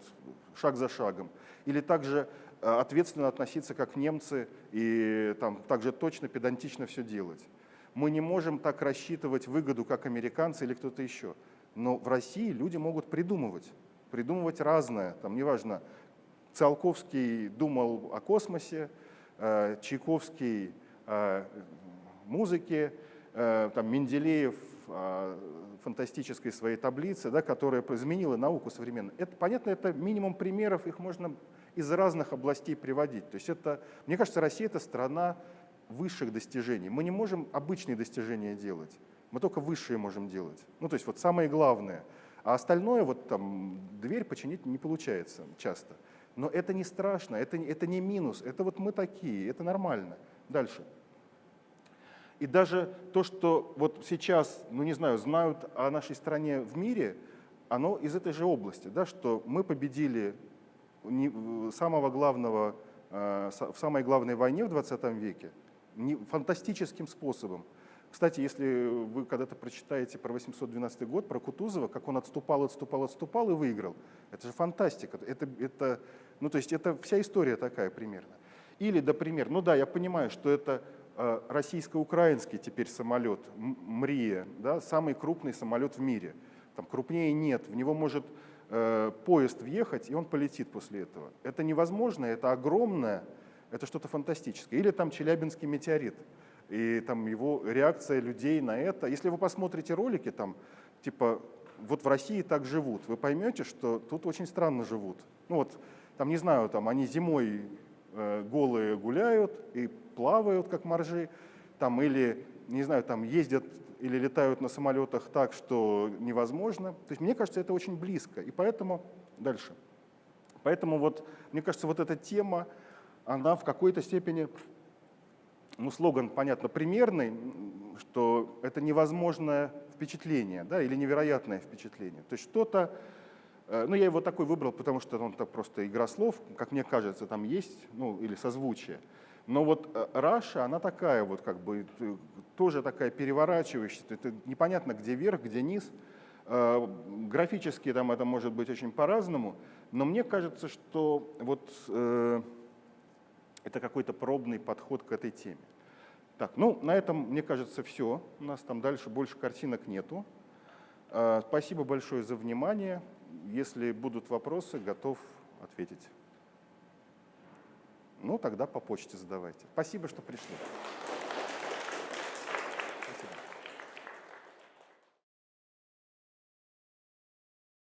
шаг за шагом. Или также ответственно относиться, как немцы, и там, также точно, педантично все делать. Мы не можем так рассчитывать выгоду, как американцы или кто-то еще. Но в России люди могут придумывать, придумывать разное, там, неважно, Циолковский думал о космосе, э, Чайковский о музыке, э, там, Менделеев фантастической своей таблице, да, которая изменила науку современную. Это, понятно, это минимум примеров, их можно из разных областей приводить. То есть это, мне кажется, Россия — это страна высших достижений. Мы не можем обычные достижения делать, мы только высшие можем делать. Ну, то есть вот самое главное. А остальное, вот там, дверь починить не получается часто. Но это не страшно, это, это не минус, это вот мы такие, это нормально. Дальше. И даже то, что вот сейчас, ну не знаю, знают о нашей стране в мире, оно из этой же области, да, что мы победили самого главного, э, в самой главной войне в 20 веке фантастическим способом. Кстати, если вы когда-то прочитаете про 812 год, про Кутузова, как он отступал, отступал, отступал и выиграл, это же фантастика. Это, это, ну, то есть это вся история такая примерно. Или, например, ну да, я понимаю, что это э, российско-украинский теперь самолет, МРИЯ, да, самый крупный самолет в мире. Там крупнее нет, в него может поезд въехать, и он полетит после этого. Это невозможно, это огромное, это что-то фантастическое. Или там Челябинский метеорит, и там его реакция людей на это. Если вы посмотрите ролики, там, типа, вот в России так живут, вы поймете, что тут очень странно живут. Ну вот, там, не знаю, там они зимой э, голые гуляют и плавают, как моржи, там, или, не знаю, там ездят или летают на самолетах так, что невозможно. То есть мне кажется, это очень близко. И поэтому дальше. Поэтому вот, мне кажется, вот эта тема, она в какой-то степени, ну, слоган, понятно, примерный, что это невозможное впечатление, да, или невероятное впечатление. То есть что-то, э, ну, я его такой выбрал, потому что он так просто игра слов, как мне кажется, там есть, ну, или созвучие. Но вот Раша, она такая вот как бы э, тоже такая переворачивающаяся. Это непонятно, где верх, где низ. Э, графически там это может быть очень по-разному, но мне кажется, что вот э, это какой-то пробный подход к этой теме. Так, ну на этом, мне кажется, все. У нас там дальше больше картинок нету. Э, спасибо большое за внимание. Если будут вопросы, готов ответить. Ну, тогда по почте задавайте. Спасибо, что пришли.